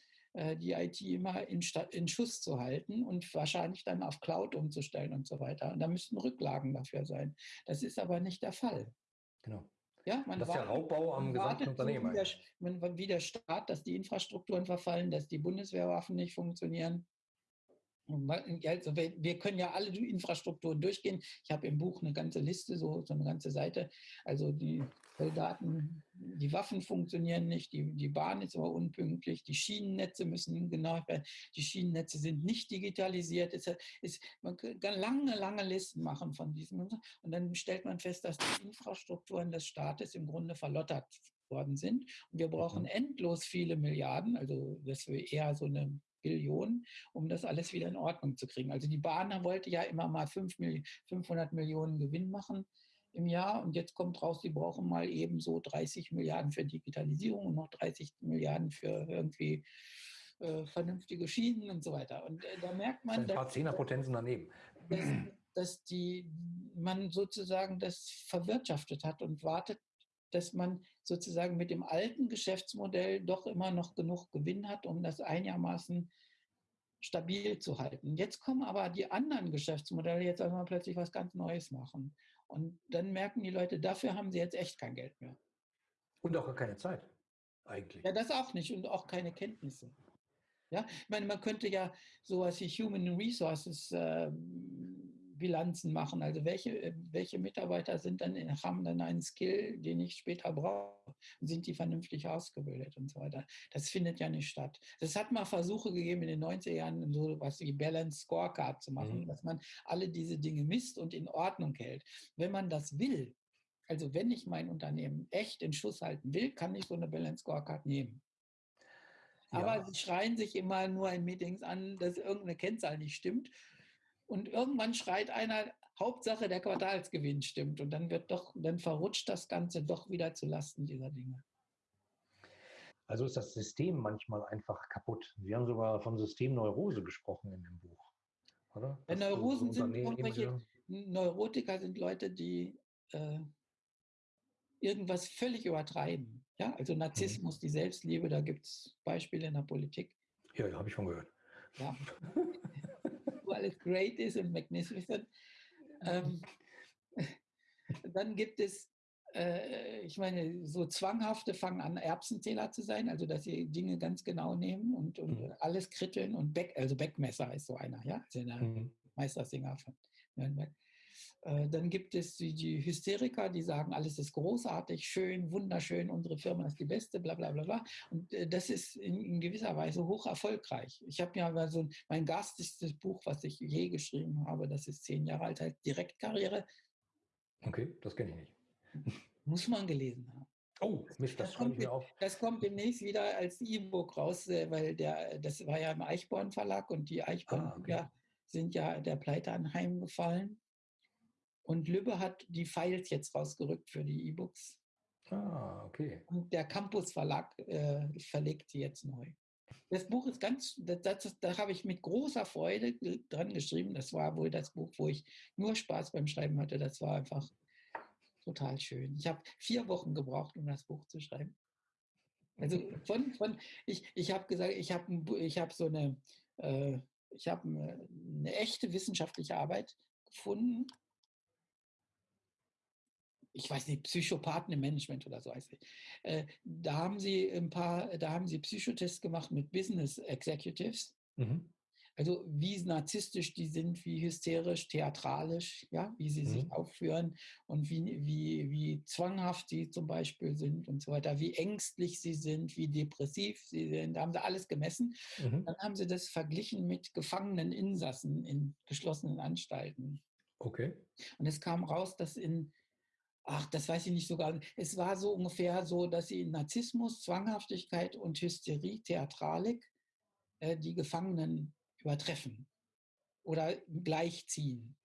die IT immer in, in, Schuss zu halten und wahrscheinlich dann auf Cloud umzustellen und so weiter. Und da müssten Rücklagen dafür sein. Das ist aber nicht der Fall. Genau. Ja, man das ist ja Raubbau am gesamten Unternehmen. Wie der, wie der Staat, dass die Infrastrukturen verfallen, dass die Bundeswehrwaffen nicht funktionieren. Also wir können ja alle Infrastrukturen durchgehen. Ich habe im Buch eine ganze Liste, so, so eine ganze Seite. Also die Soldaten, die Waffen funktionieren nicht, die, die Bahn ist aber unpünktlich, die Schienennetze müssen genau werden, die Schienennetze sind nicht digitalisiert. Es ist, man kann lange, lange Listen machen von diesem. Und dann stellt man fest, dass die Infrastrukturen des Staates im Grunde verlottert worden sind. Und wir brauchen mhm. endlos viele Milliarden, also das wäre eher so eine Billionen, um das alles wieder in Ordnung zu kriegen. Also die Bahn wollte ja immer mal 500 Millionen Gewinn machen im Jahr und jetzt kommt raus, sie brauchen mal eben so 30 Milliarden für Digitalisierung und noch 30 Milliarden für irgendwie äh, vernünftige Schienen und so weiter. Und äh, da merkt man, ein paar Zehnerpotenzen daneben. Dass, dass die, man sozusagen das verwirtschaftet hat und wartet dass man sozusagen mit dem alten Geschäftsmodell doch immer noch genug Gewinn hat, um das einigermaßen stabil zu halten. Jetzt kommen aber die anderen Geschäftsmodelle jetzt einmal plötzlich was ganz Neues machen. Und dann merken die Leute, dafür haben sie jetzt echt kein Geld mehr. Und auch keine Zeit, eigentlich. Ja, das auch nicht und auch keine Kenntnisse. Ja, ich meine, man könnte ja sowas wie Human Resources äh, Bilanzen machen. Also welche, äh, welche Mitarbeiter sind dann, haben dann einen Skill, den ich später brauche? Sind die vernünftig ausgebildet und so weiter? Das findet ja nicht statt. Es hat mal Versuche gegeben in den 90er Jahren, so was wie Balance Scorecard zu machen, mhm. dass man alle diese Dinge misst und in Ordnung hält. Wenn man das will, also wenn ich mein Unternehmen echt in Schuss halten will, kann ich so eine Balance Scorecard nehmen. Aber ja. sie schreien sich immer nur in Meetings an, dass irgendeine Kennzahl nicht stimmt. Und irgendwann schreit einer, Hauptsache der Quartalsgewinn stimmt. Und dann wird doch, dann verrutscht das Ganze doch wieder zu Lasten dieser Dinge. Also ist das System manchmal einfach kaputt. Sie haben sogar von Systemneurose gesprochen in dem Buch. Oder? Ja, Neurosen sind irgendwelche, Neurotiker sind Leute, die äh, irgendwas völlig übertreiben. Ja, also. Narzissmus, mhm. die Selbstliebe, da gibt es Beispiele in der Politik. Ja, ja habe ich schon gehört. Ja. Wo alles great ist und magnificent. Ähm, dann gibt es, äh, ich meine, so zwanghafte fangen an, Erbsenzähler zu sein, also dass sie Dinge ganz genau nehmen und, und mhm. alles kritteln und Beck, also Beckmesser ist so einer, ja, also der mhm. Meistersinger von Nürnberg. Äh, dann gibt es die, Hysteriker, die sagen, alles ist großartig, schön, wunderschön, unsere Firma ist die beste, bla bla bla bla. Und äh, das ist in, in gewisser Weise hoch erfolgreich. Ich habe ja mal so mein garstigstes Buch, was ich je geschrieben habe, das ist zehn Jahre alt, heißt Direktkarriere. Okay, das kenne ich nicht. Muss man gelesen haben. Oh, Mist, das, das kommt, mir auf. Das kommt demnächst wieder als E-Book raus, äh, weil der, das war ja im Eichborn Verlag und die Eichborn ah, okay. sind ja der Pleite anheimgefallen. Und Lübbe hat die Files jetzt rausgerückt für die E-Books. Ah, okay. Und der Campus Verlag äh, verlegt sie jetzt neu. Das Buch ist ganz, da habe ich mit großer Freude dran geschrieben. Das war wohl das Buch, wo ich nur Spaß beim Schreiben hatte. Das war einfach total schön. Ich habe vier Wochen gebraucht, um das Buch zu schreiben. Also von, von ich, ich habe gesagt, ich habe ich hab so eine, äh, ich habe eine, eine echte wissenschaftliche Arbeit gefunden ich weiß nicht, Psychopathen im Management oder so heißt es. Äh, da haben sie ein paar, da haben sie Psychotests gemacht mit Business Executives. Mhm. Also wie narzisstisch die sind, wie hysterisch, theatralisch, ja, wie sie mhm. sich aufführen und wie, wie, wie zwanghaft sie zum Beispiel sind und so weiter, wie ängstlich sie sind, wie depressiv sie sind. Da haben sie alles gemessen. Mhm. Dann haben sie das verglichen mit gefangenen Insassen in geschlossenen Anstalten. Okay. Und es kam raus, dass in ach, das weiß ich nicht sogar. Es war so ungefähr so, dass sie in Narzissmus, Zwanghaftigkeit und Hysterie, Theatralik äh, die Gefangenen übertreffen oder gleichziehen.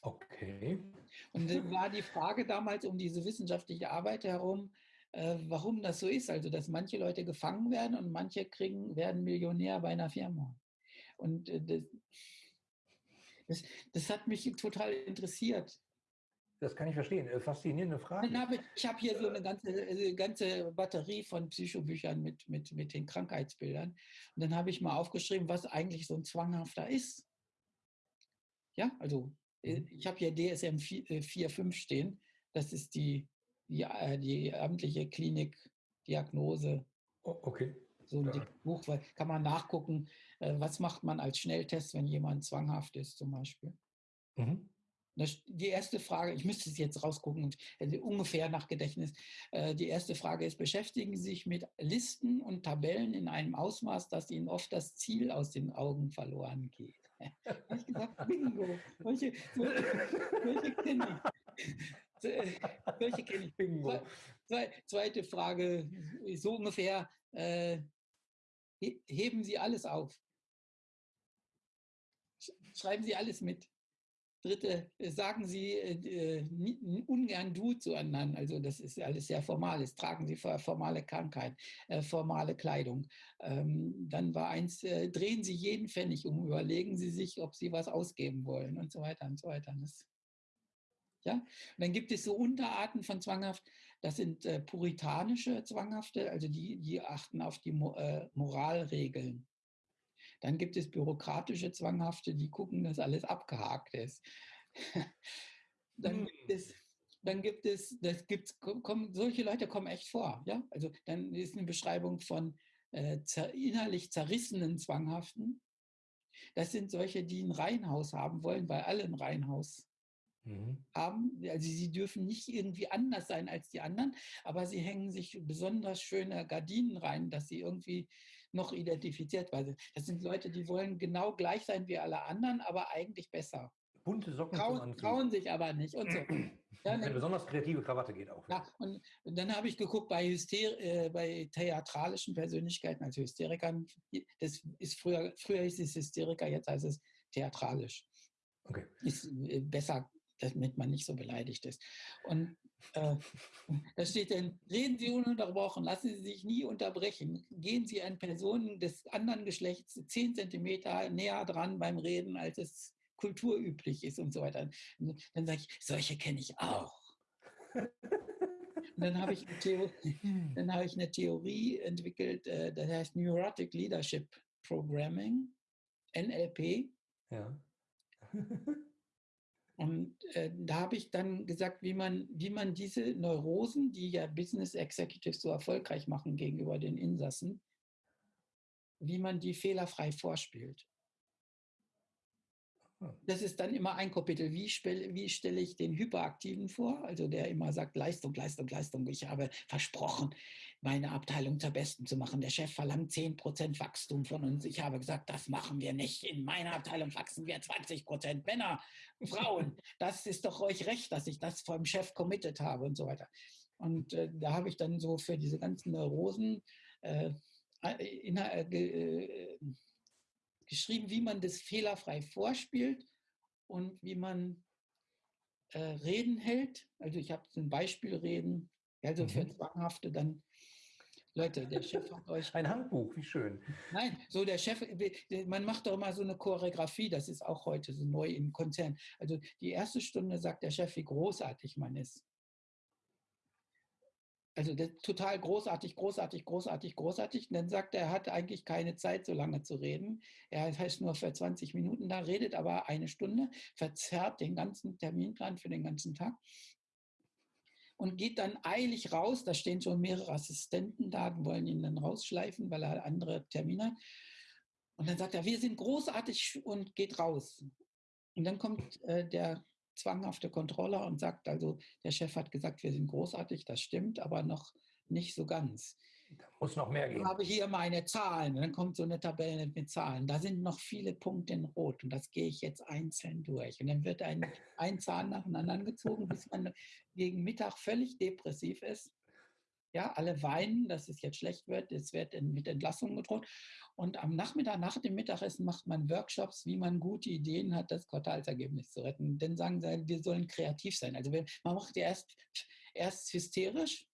Okay. Und dann war die Frage damals um diese wissenschaftliche Arbeit herum, äh, warum das so ist. Also, dass manche Leute gefangen werden und manche kriegen, werden Millionär bei einer Firma. Und äh, das, das, das hat mich total interessiert. Das kann ich verstehen. Äh, faszinierende Frage. Ich habe hier so eine ganze, äh, ganze Batterie von Psychobüchern mit, mit, mit den Krankheitsbildern. Und dann habe ich mal aufgeschrieben, was eigentlich so ein zwanghafter ist. Ja, also äh, mhm. ich habe hier DSM 4.5 stehen. Das ist die, die, die amtliche Klinikdiagnose. Oh, okay. So ein ja. Buch, kann man nachgucken, was macht man als Schnelltest, wenn jemand zwanghaft ist zum Beispiel. Mhm. Die erste Frage, ich müsste es jetzt rausgucken, also ungefähr nach Gedächtnis. Äh, die erste Frage ist, beschäftigen Sie sich mit Listen und Tabellen in einem Ausmaß, dass Ihnen oft das Ziel aus den Augen verloren geht? ich gesagt, bingo. Welche, welche kenne ich? Welche kenne ich? Bingo. Zweite Frage, so ungefähr, äh, heben Sie alles auf. Schreiben Sie alles mit. Dritte, äh, sagen Sie äh, äh ungern du zueinander. Also das ist alles sehr formales. Tragen Sie formale Krankheit, äh, formale Kleidung. Ähm, dann war eins, äh, drehen Sie jeden Pfennig um, überlegen Sie sich, ob Sie was ausgeben wollen und so weiter und so weiter. Das, ja? Und dann gibt es so Unterarten von zwanghaft. Das sind äh, puritanische Zwanghafte, also die, die achten auf die Mo Moralregeln. Dann gibt es bürokratische Zwanghafte, die gucken, dass alles abgehakt ist. dann hm. gibt es dann gibt es, das gibt's, kommen, solche Leute kommen echt vor. Ja? Also dann ist eine Beschreibung von äh, zer, innerlich zerrissenen Zwanghaften. Das sind solche, die ein Reihenhaus haben wollen, weil alle ein Reihenhaus mhm. haben. Also sie dürfen nicht irgendwie anders sein als die anderen, aber sie hängen sich besonders schöne Gardinen rein, dass sie irgendwie noch identifiziert sind. Das sind Leute, die wollen genau gleich sein wie alle anderen, aber eigentlich besser. Bunte Socken trauen, trauen sich aber nicht und so. Ja, Eine besonders kreative Krawatte geht auch. Ja, und, und dann habe ich geguckt bei, Hyster äh, bei theatralischen Persönlichkeiten, also Hysterikern, das ist früher, früher hieß es Hysteriker, jetzt heißt es theatralisch. Okay. Ist äh, besser, damit man nicht so beleidigt ist. Und äh, da steht dann, reden Sie ununterbrochen, lassen Sie sich nie unterbrechen, gehen Sie an Personen des anderen Geschlechts zehn Zentimeter näher dran beim Reden, als es kulturüblich ist und so weiter. Und dann sage ich, solche kenne ich auch. Und dann habe ich, dann habe ich eine Theorie entwickelt, äh, das heißt Neurotic Leadership Programming, NLP. Ja. Und äh, da habe ich dann gesagt, wie man, wie man diese Neurosen, die ja Business Executives so erfolgreich machen gegenüber den Insassen, wie man die fehlerfrei vorspielt. Hm. Das ist dann immer ein Kapitel. Wie, wie stelle ich den Hyperaktiven vor? Also der immer sagt, Leistung, Leistung, Leistung. Ich habe versprochen, meine Abteilung zur Besten zu machen. Der Chef verlangt 10% Wachstum von uns. Ich habe gesagt, das machen wir nicht. In meiner Abteilung wachsen wir 20% Männer, Frauen. Das ist doch euch recht, dass ich das vom Chef committed habe und so weiter. Und äh, da habe ich dann so für diese ganzen Neurosen äh, in, äh, äh geschrieben, wie man das fehlerfrei vorspielt und wie man äh, Reden hält. Also ich habe ein Beispielreden, also mhm. für Zwanghafte dann. Leute, der Chef hat euch. Ein Handbuch, wie schön. Nein, so der Chef, man macht doch immer so eine Choreografie, das ist auch heute so neu im Konzern. Also die erste Stunde sagt der Chef, wie großartig man ist. Also total großartig, großartig, großartig, großartig. Und dann sagt er, er hat eigentlich keine Zeit, so lange zu reden. Er heißt nur für 20 Minuten da, redet aber eine Stunde, verzerrt den ganzen Terminplan für den ganzen Tag und geht dann eilig raus. Da stehen schon mehrere Assistenten da, die wollen ihn dann rausschleifen, weil er andere Termine hat. Und dann sagt er, wir sind großartig und geht raus. Und dann kommt äh, der zwanghafte Controller und sagt also, der Chef hat gesagt, wir sind großartig, das stimmt, aber noch nicht so ganz. Da muss noch mehr gehen. Ich habe hier meine Zahlen. Dann kommt so eine Tabelle mit Zahlen. Da sind noch viele Punkte in Rot und das gehe ich jetzt einzeln durch. Und dann wird ein, ein Zahn nach dem anderen gezogen, bis man gegen Mittag völlig depressiv ist. Ja, alle weinen, dass es jetzt schlecht wird. Es wird mit Entlassung gedroht. Und am Nachmittag, nach dem Mittagessen, macht man Workshops, wie man gute Ideen hat, das Quartalsergebnis zu retten. Dann sagen sie, wir sollen kreativ sein. Also man macht erst, erst hysterisch,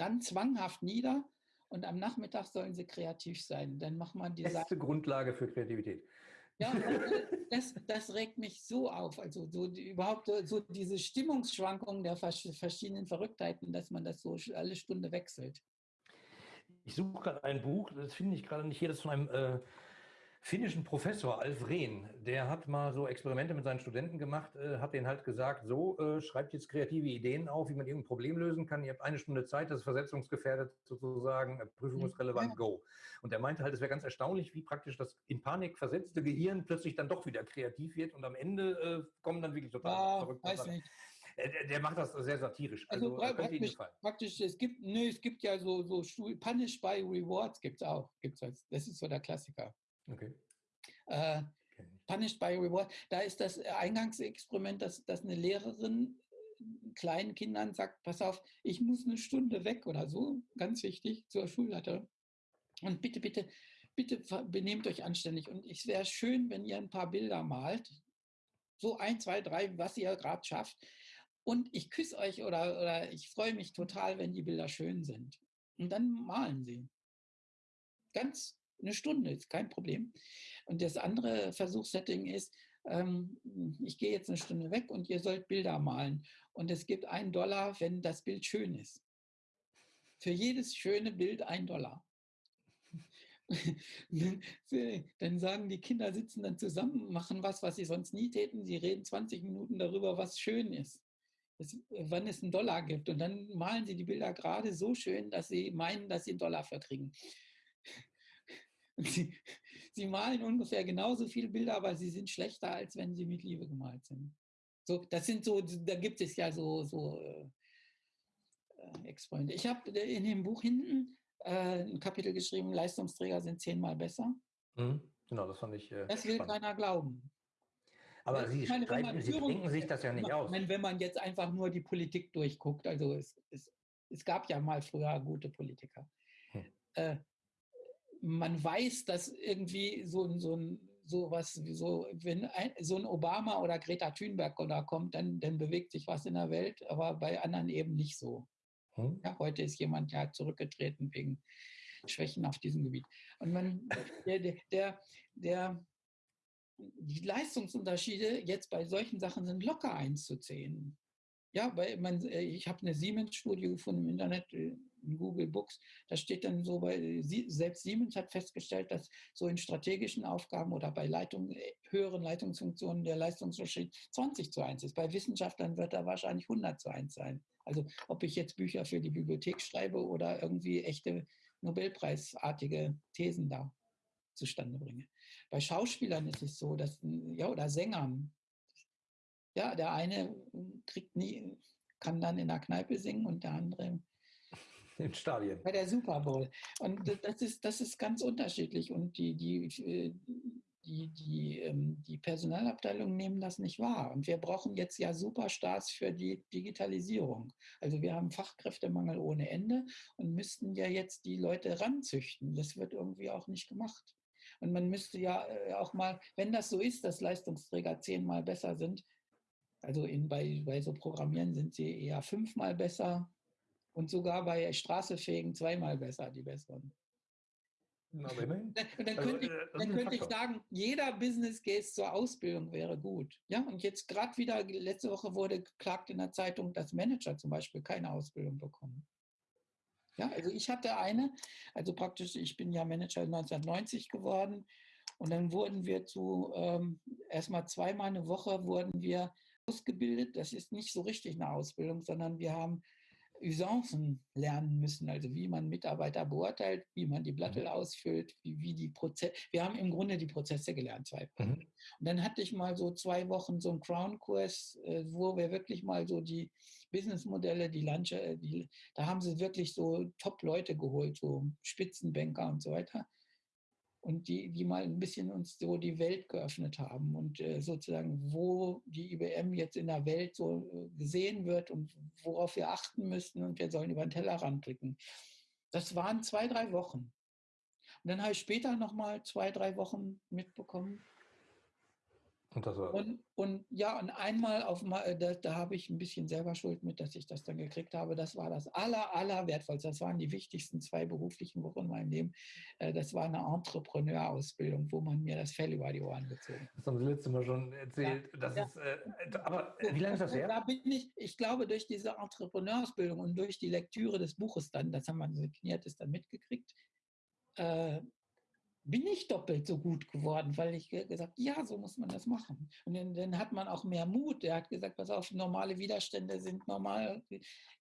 dann zwanghaft nieder und am Nachmittag sollen sie kreativ sein. Dann macht man die Beste Grundlage für Kreativität. Ja, das, das regt mich so auf. Also so die, überhaupt so diese Stimmungsschwankungen der verschiedenen Verrücktheiten, dass man das so alle Stunde wechselt. Ich suche gerade ein Buch, das finde ich gerade nicht hier, das ist von einem äh, finnischen Professor, Alf Rehn. Der hat mal so Experimente mit seinen Studenten gemacht, äh, hat denen halt gesagt, so, äh, schreibt jetzt kreative Ideen auf, wie man irgendein Problem lösen kann. Ihr habt eine Stunde Zeit, das ist versetzungsgefährdet sozusagen, prüfungsrelevant, go. Und er meinte halt, es wäre ganz erstaunlich, wie praktisch das in Panik versetzte Gehirn plötzlich dann doch wieder kreativ wird und am Ende äh, kommen dann wirklich total ja, verrückte weiß Sachen. Nicht. Äh, der, der, macht das sehr satirisch. Also, also praktisch, praktisch, es gibt, nö, es gibt ja so, so Punish by Rewards gibt es auch. Gibt's das ist so der Klassiker. Okay. Äh, Punished by Reward. Da ist das Eingangsexperiment, dass, dass eine Lehrerin äh, kleinen Kindern sagt, pass auf, ich muss eine Stunde weg oder so, ganz wichtig, zur Schulleiterin. Und bitte, bitte, bitte benehmt euch anständig. Und es wäre schön, wenn ihr ein paar Bilder malt. So ein, zwei, drei, was ihr gerade schafft. Und ich küsse euch oder, oder ich freue mich total, wenn die Bilder schön sind. Und dann malen sie. Ganz eine Stunde ist kein Problem. Und das andere Versuchssetting ist, ähm, ich gehe jetzt eine Stunde weg und ihr sollt Bilder malen. Und es gibt einen Dollar, wenn das Bild schön ist. Für jedes schöne Bild ein Dollar. dann sagen die Kinder, sitzen dann zusammen, machen was, was sie sonst nie täten. Sie reden 20 Minuten darüber, was schön ist. Das, wann es einen Dollar gibt. Und dann malen sie die Bilder gerade so schön, dass sie meinen, dass sie einen Dollar verkriegen. Sie, sie, malen ungefähr genauso viele Bilder, aber sie sind schlechter, als wenn sie mit Liebe gemalt sind. So, das sind so, da gibt es ja so, so äh, äh Ex-Freunde. Ich habe in dem Buch hinten äh, ein Kapitel geschrieben, Leistungsträger sind zehnmal besser. Mhm, genau, das fand ich. Äh, das will spannend. keiner glauben. Aber Sie, meine, streiten, Sie denken sich das ja nicht aus. Meine, wenn man jetzt einfach nur die Politik durchguckt, also es, es, es gab ja mal früher gute Politiker. Hm. Äh, man weiß, dass irgendwie so, so ein sowas wie so, wenn ein, so ein Obama oder Greta Thunberg da kommt, dann, dann bewegt sich was in der Welt, aber bei anderen eben nicht so. Hm? Ja, heute ist jemand ja zurückgetreten wegen Schwächen auf diesem Gebiet. Und man, der, der, der, der, die Leistungsunterschiede jetzt bei solchen Sachen sind locker einzuzählen. Ja, weil man, äh, ich habe eine Siemens-Studie gefunden im Internet, äh, Google Books, da steht dann so, bei, selbst Siemens hat festgestellt, dass so in strategischen Aufgaben oder bei Leitung, äh, höheren Leitungsfunktionen der Leistungsunterschied 20 zu 1 ist. Bei Wissenschaftlern wird er wahrscheinlich 100 zu 1 sein. Also ob ich jetzt Bücher für die Bibliothek schreibe oder irgendwie echte Nobelpreisartige Thesen da zustande bringe. Bei Schauspielern ist es so, dass, ja, oder Sängern, ja, der eine kriegt nie, kann dann in der Kneipe singen und der andere in Stadien. Bei der Super Bowl. Und das ist, das ist ganz unterschiedlich. Und die, die, äh, die, die, ähm, die Personalabteilungen nehmen das nicht wahr. Und wir brauchen jetzt ja Superstars für die Digitalisierung. Also wir haben Fachkräftemangel ohne Ende und müssten ja jetzt die Leute ranzüchten. Das wird irgendwie auch nicht gemacht. Und man müsste ja äh, auch mal, wenn das so ist, dass Leistungsträger zehnmal besser sind, also in, bei, bei so Programmieren sind sie eher fünfmal besser und sogar bei Straßefähigen zweimal besser, die besseren. Na, dann, dann also, könnte, ich, äh, dann könnte ich sagen, jeder Business Case zur Ausbildung wäre gut. Ja, und jetzt gerade wieder, letzte Woche wurde geklagt in der Zeitung, dass Manager zum Beispiel keine Ausbildung bekommen. Ja, also ich hatte eine, also praktisch, ich bin ja Manager 1990 geworden und dann wurden wir zu, ähm, erstmal zweimal eine Woche wurden wir ausgebildet. Das ist nicht so richtig eine Ausbildung, sondern wir haben Usancen lernen müssen, also wie man Mitarbeiter beurteilt, wie man die Blattel mhm. ausfüllt, wie, wie die Prozesse. Wir haben im Grunde die Prozesse gelernt, zwei mhm. Und dann hatte ich mal so zwei Wochen so einen Crown-Kurs, äh, wo wir wirklich mal so die Businessmodelle, die Landsche, äh, die, da haben sie wirklich so Top-Leute geholt, so Spitzenbanker und so weiter und die, die mal ein bisschen uns so die Welt geöffnet haben und äh, sozusagen, wo die IBM jetzt in der Welt so äh, gesehen wird und worauf wir achten müssten und wir sollen über den Tellerrand blicken. Das waren zwei, drei Wochen. Und dann habe ich später nochmal zwei, drei Wochen mitbekommen, und, und, und, ja, und einmal auf äh, da, da habe ich ein bisschen selber Schuld mit, dass ich das dann gekriegt habe. Das war das aller, aller wertvollste. Das waren die wichtigsten zwei beruflichen Wochen in meinem Leben. Äh, das war eine Entrepreneur-Ausbildung, wo man mir das Fell über die Ohren gezogen hat. Das haben Sie letztes Mal schon erzählt. Ja, das ja. Ist, äh, aber wie lange ist das her? Da bin ich, ich glaube, durch diese Entrepreneur-Ausbildung und durch die Lektüre des Buches dann, das haben wir signiertes dann mitgekriegt, äh, bin ich doppelt so gut geworden, weil ich gesagt ja, so muss man das machen. Und dann, dann, hat man auch mehr Mut. Er hat gesagt, pass auf, normale Widerstände sind normal,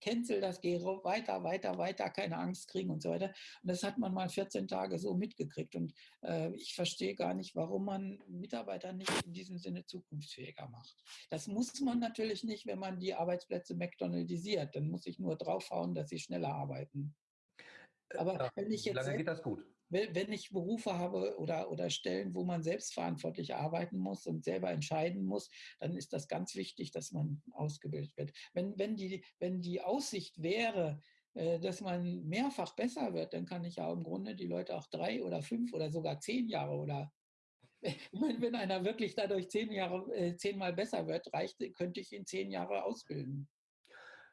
cancel das, geh weiter, weiter, weiter, keine Angst kriegen und so weiter. Und das hat man mal 14 Tage so mitgekriegt. Und äh, ich verstehe gar nicht, warum man Mitarbeiter nicht in diesem Sinne zukunftsfähiger macht. Das muss man natürlich nicht, wenn man die Arbeitsplätze McDonaldisiert. Dann muss ich nur draufhauen, dass sie schneller arbeiten. Aber ja, wenn ich jetzt. Lange geht das gut wenn ich Berufe habe oder, oder Stellen, wo man selbstverantwortlich arbeiten muss und selber entscheiden muss, dann ist das ganz wichtig, dass man ausgebildet wird. Wenn, wenn, die, wenn die Aussicht wäre, äh, dass man mehrfach besser wird, dann kann ich ja im Grunde die Leute auch drei oder fünf oder sogar zehn Jahre oder wenn einer wirklich dadurch zehn Jahre, äh, zehnmal besser wird, reicht, könnte ich ihn zehn Jahre ausbilden.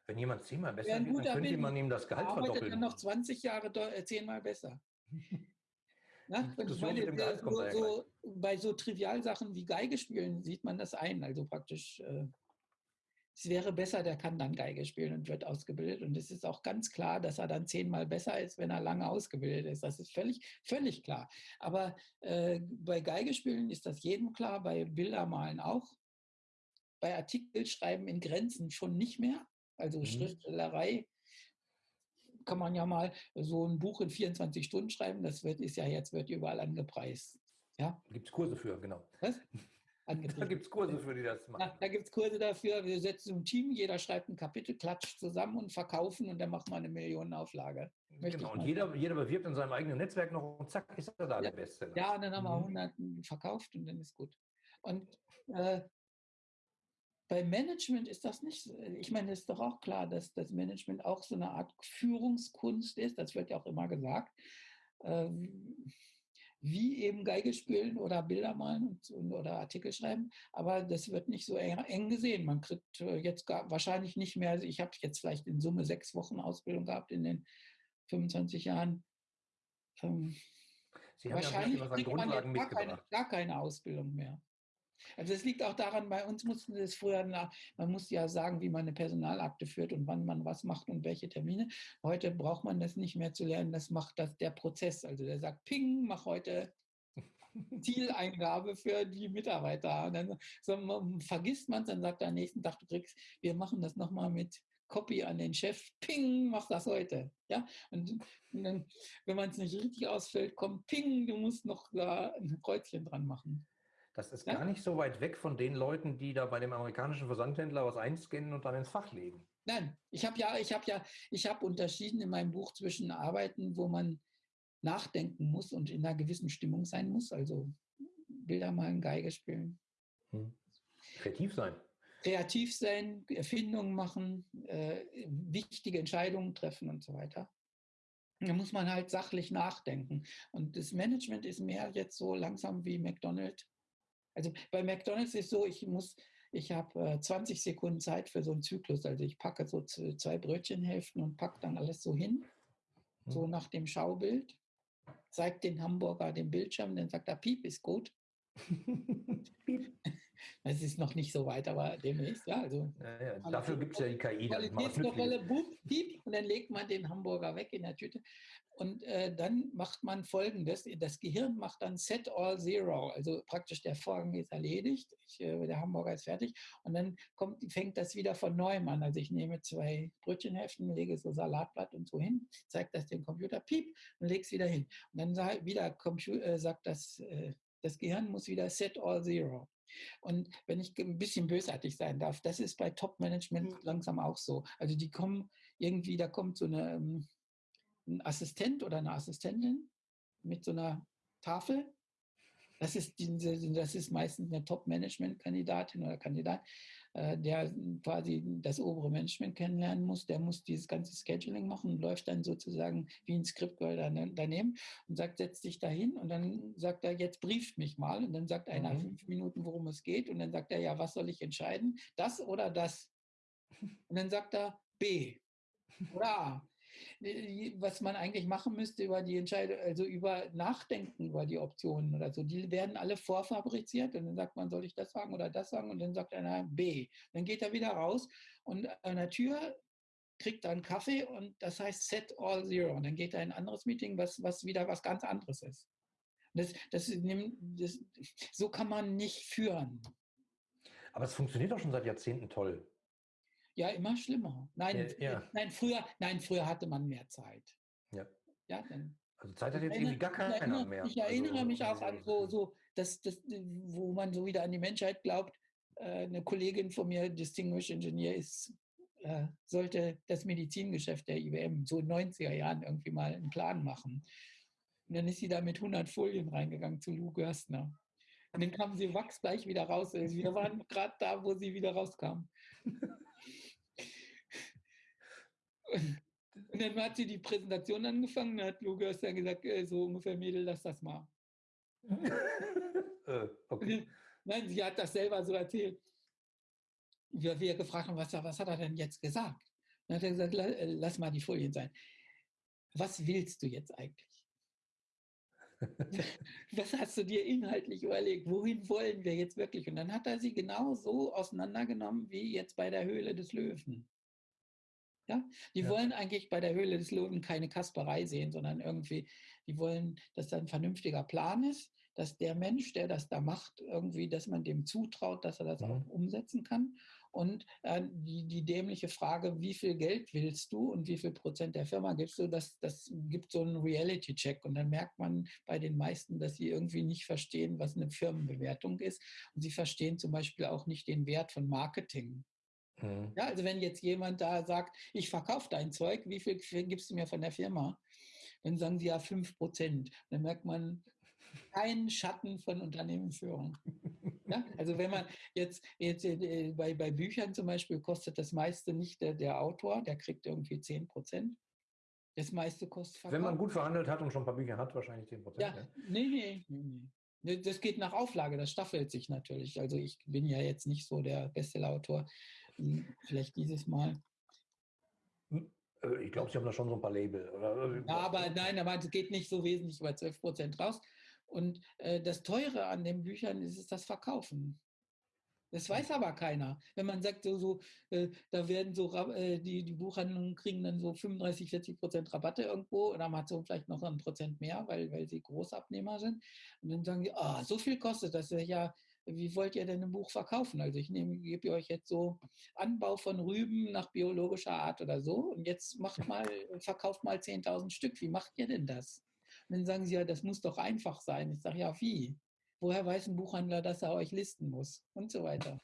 Wenn jemand zehnmal besser wird, dann könnte man ihm das Gehalt verdoppeln. dann noch 20 Jahre äh, zehnmal besser. Ja, ich meine, so, so, bei so Trivialsachen wie Geige spielen sieht man das ein. Also praktisch, äh, es wäre besser, der kann dann Geige spielen und wird ausgebildet. Und es ist auch ganz klar, dass er dann zehnmal besser ist, wenn er lange ausgebildet ist. Das ist völlig, völlig klar. Aber äh, bei Geige spielen ist das jedem klar, bei Bildermalen auch. Bei Artikelschreiben in Grenzen schon nicht mehr. Also mhm. Schriftstellerei kann man ja mal so ein Buch in 24 Stunden schreiben. Das wird, ist ja jetzt wird überall angepreist. Ja? Gibt es Kurse für, genau. Was? angetrieben. Da gibt es Kurse für, die das machen. Da, da gibt es Kurse dafür. Wir setzen ein Team, jeder schreibt ein Kapitel, klatscht zusammen und verkaufen und dann macht man eine Millionenauflage. Möchte genau, und jeder, jeder bewirbt in seinem eigenen Netzwerk noch und zack, ist er da ja. der Beste. Ja, und dann haben wir mhm. 100 verkauft und dann ist gut. Und äh, bei Management ist das nicht, ich meine, es ist doch auch klar, dass das Management auch so eine Art Führungskunst ist, das wird ja auch immer gesagt. Äh, wie eben Geige spielen oder Bilder malen und, oder Artikel schreiben. Aber das wird nicht so eng, eng gesehen. Man kriegt äh, jetzt gar, wahrscheinlich nicht mehr, also ich habe jetzt vielleicht in Summe sechs Wochen Ausbildung gehabt in den 25 Jahren. Ähm, Sie haben wahrscheinlich ja kriegt man jetzt gar keine, gar keine Ausbildung mehr. Also es liegt auch daran, bei uns mussten es früher, nach, man musste ja sagen, wie man eine Personalakte führt und wann man was macht und welche Termine. Heute braucht man das nicht mehr zu lernen, das macht das der Prozess. Also der sagt, ping, mach heute Zieleingabe für die Mitarbeiter. Und dann so, man, vergisst man es, dann sagt er am nächsten Tag, du kriegst, wir machen das nochmal mit Copy an den Chef, ping, mach das heute. Ja? Und, und dann, wenn man es nicht richtig ausfällt, kommt ping, du musst noch da ein Kreuzchen dran machen. Das ist ja? gar nicht so weit weg von den Leuten, die da bei dem amerikanischen Versandhändler was einscannen und dann ins Fach legen. Nein, ich habe ja, ich habe ja, ich habe unterschieden in meinem Buch zwischen Arbeiten, wo man nachdenken muss und in einer gewissen Stimmung sein muss, also Bilder malen, Geige spielen. Hm. Kreativ sein. Kreativ sein, Erfindungen machen, äh, wichtige Entscheidungen treffen und so weiter. Da muss man halt sachlich nachdenken. Und das Management ist mehr jetzt so langsam wie McDonald's also bei McDonald's ist so, ich muss, ich habe äh, 20 Sekunden Zeit für so einen Zyklus. Also ich packe so zwei Brötchenhälften und packe dann alles so hin, mhm. so nach dem Schaubild. Zeigt den Hamburger den Bildschirm, dann sagt er, Piep ist gut. Es ist noch nicht so weit, aber demnächst, ja. Also ja, ja. Dafür gibt es ja die KI. Qualitätskontrolle, piep, und dann legt man den Hamburger weg in der Tüte. Und äh, dann macht man folgendes: Das Gehirn macht dann Set All Zero. Also praktisch der Vorgang ist erledigt, ich, äh, der Hamburger ist fertig. Und dann kommt, fängt das wieder von neuem an. Also ich nehme zwei Brötchenhälften, lege so Salatblatt und so hin, zeige das dem Computer, piep, und lege es wieder hin. Und dann sag, wieder Computer, äh, sagt das, äh, das Gehirn muss wieder Set All Zero. Und wenn ich ein bisschen bösartig sein darf, das ist bei Top-Management mhm. langsam auch so. Also die kommen irgendwie, da kommt so eine, ähm, ein Assistent oder eine Assistentin mit so einer Tafel. Das ist, diese, das ist meistens eine Top-Management-Kandidatin oder Kandidat, äh, der quasi das obere Management kennenlernen muss. Der muss dieses ganze Scheduling machen und läuft dann sozusagen wie ein Skript daneben und sagt, setz dich da hin und dann sagt er, jetzt brieft mich mal. Und dann sagt einer mhm. fünf Minuten, worum es geht. Und dann sagt er, ja, was soll ich entscheiden? Das oder das? Und dann sagt er B oder A was man eigentlich machen müsste über die Entscheidung, also über Nachdenken über die Optionen oder so. Die werden alle vorfabriziert und dann sagt man, soll ich das sagen oder das sagen? Und dann sagt einer B. Dann geht er wieder raus und an der Tür kriegt er einen Kaffee und das heißt Set All Zero. Und dann geht er in ein anderes Meeting, was, was wieder was ganz anderes ist. Das, das, das, so kann man nicht führen. Aber es funktioniert doch schon seit Jahrzehnten toll. Ja, immer schlimmer. Nein, ja, ja. nein, früher, nein, früher hatte man mehr Zeit. Ja. Ja, dann. Also Zeit hat jetzt irgendwie gar keiner erinnere, mehr. Ich erinnere also, mich auch an so, so das, das, wo man so wieder an die Menschheit glaubt. Äh, eine Kollegin von mir, Distinguished Engineer, ist, äh, sollte das Medizingeschäft der IBM so in den 90er Jahren irgendwie mal einen Plan machen. Und dann ist sie da mit 100 Folien reingegangen zu Lou Gerstner. Und dann kam sie wachsgleich wieder raus. Wir waren gerade da, wo sie wieder rauskam. Und dann hat sie die Präsentation angefangen, dann hat Lukas dann gesagt, äh, so ungefähr, Mädel, lass das mal. äh, okay. Nein, sie hat das selber so erzählt. Wir, wir gefragt haben, was, was hat er denn jetzt gesagt? Dann hat er gesagt, äh, lass mal die Folien sein. Was willst du jetzt eigentlich? was hast du dir inhaltlich überlegt? Wohin wollen wir jetzt wirklich? Und dann hat er sie genau so auseinandergenommen wie jetzt bei der Höhle des Löwen. Ja, die ja. wollen eigentlich bei der Höhle des Löwen keine Kasperei sehen, sondern irgendwie, die wollen, dass da ein vernünftiger Plan ist, dass der Mensch, der das da macht, irgendwie, dass man dem zutraut, dass er das mhm. auch umsetzen kann. Und äh, die, die dämliche Frage, wie viel Geld willst du und wie viel Prozent der Firma gibst du, das, das gibt so einen Reality-Check. Und dann merkt man bei den meisten, dass sie irgendwie nicht verstehen, was eine Firmenbewertung ist. Und sie verstehen zum Beispiel auch nicht den Wert von Marketing. Mhm. Ja, also wenn jetzt jemand da sagt, ich verkaufe dein Zeug, wie viel gibst du mir von der Firma? Dann sagen sie ja 5 Prozent. Dann merkt man keinen Schatten von Unternehmensführung. Ja, also wenn man jetzt, jetzt äh, bei, bei Büchern zum Beispiel kostet das meiste nicht der, der Autor, der kriegt irgendwie 10 Prozent. Das meiste kostet Verkauf. Wenn man gut verhandelt hat und schon ein paar Bücher hat, wahrscheinlich 10 Prozent. Ja, ja, nee, nee, nee, nee. Das geht nach Auflage, das staffelt sich natürlich. Also ich bin ja jetzt nicht so der Bestsellerautor. Hm, vielleicht dieses Mal. Hm, äh, ich glaube, Sie haben da schon so ein paar Label. Oder? Ja, aber nein, aber es geht nicht so wesentlich über 12 Prozent raus. Und äh, das Teure an den Büchern ist es das Verkaufen. Das weiß aber keiner. Wenn man sagt, so, so äh, da werden so, äh, die, die Buchhandlungen kriegen dann so 35, 40 Prozent Rabatte irgendwo und Amazon vielleicht noch ein Prozent mehr, weil, weil sie Großabnehmer sind. Und dann sagen die, ah, oh, so viel kostet das. Ja, wie wollt ihr denn ein Buch verkaufen? Also ich nehme, gebe euch jetzt so Anbau von Rüben nach biologischer Art oder so und jetzt macht mal, verkauft mal 10.000 Stück. Wie macht ihr denn das? Und dann sagen sie ja, das muss doch einfach sein. Ich sage, ja, wie? Woher weiß ein Buchhändler, dass er euch listen muss? Und so weiter.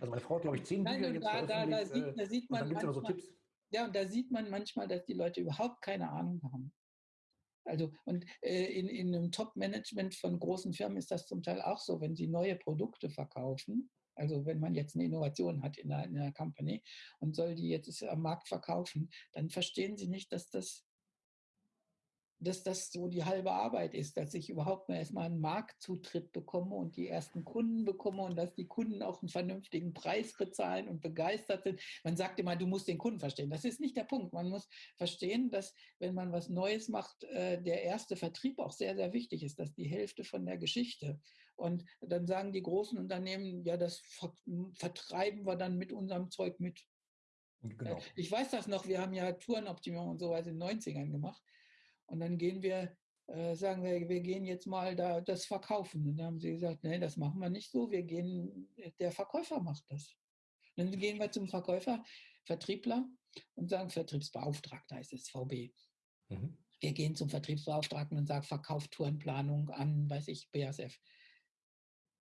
Also meine Frau hat, glaube ich, zehn Bücher jetzt da, da, da, sieht, da sieht man manchmal, so Ja, und da sieht man manchmal, dass die Leute überhaupt keine Ahnung haben. Also, und äh, in, in einem Top-Management von großen Firmen ist das zum Teil auch so, wenn sie neue Produkte verkaufen, also wenn man jetzt eine Innovation hat in einer, in einer Company und soll die jetzt am Markt verkaufen, dann verstehen sie nicht, dass das dass das so die halbe Arbeit ist, dass ich überhaupt mal erstmal einen Marktzutritt bekomme und die ersten Kunden bekomme und dass die Kunden auch einen vernünftigen Preis bezahlen und begeistert sind. Man sagt immer, du musst den Kunden verstehen. Das ist nicht der Punkt. Man muss verstehen, dass wenn man was Neues macht, äh, der erste Vertrieb auch sehr, sehr wichtig ist. Das ist die Hälfte von der Geschichte. Und dann sagen die großen Unternehmen, ja, das vertreiben wir dann mit unserem Zeug mit. Genau. Ich weiß das noch, wir haben ja Tourenoptimierung und so weiter in den 90ern gemacht. Und dann gehen wir, äh, sagen wir, wir gehen jetzt mal da das verkaufen. Und dann haben sie gesagt, nee, das machen wir nicht so. Wir gehen, der Verkäufer macht das. Und dann gehen wir zum Verkäufer, Vertriebler und sagen, Vertriebsbeauftragter heißt es, VB. Mhm. Wir gehen zum Vertriebsbeauftragten und sagen, Verkauf Tourenplanung an, weiß ich, BASF.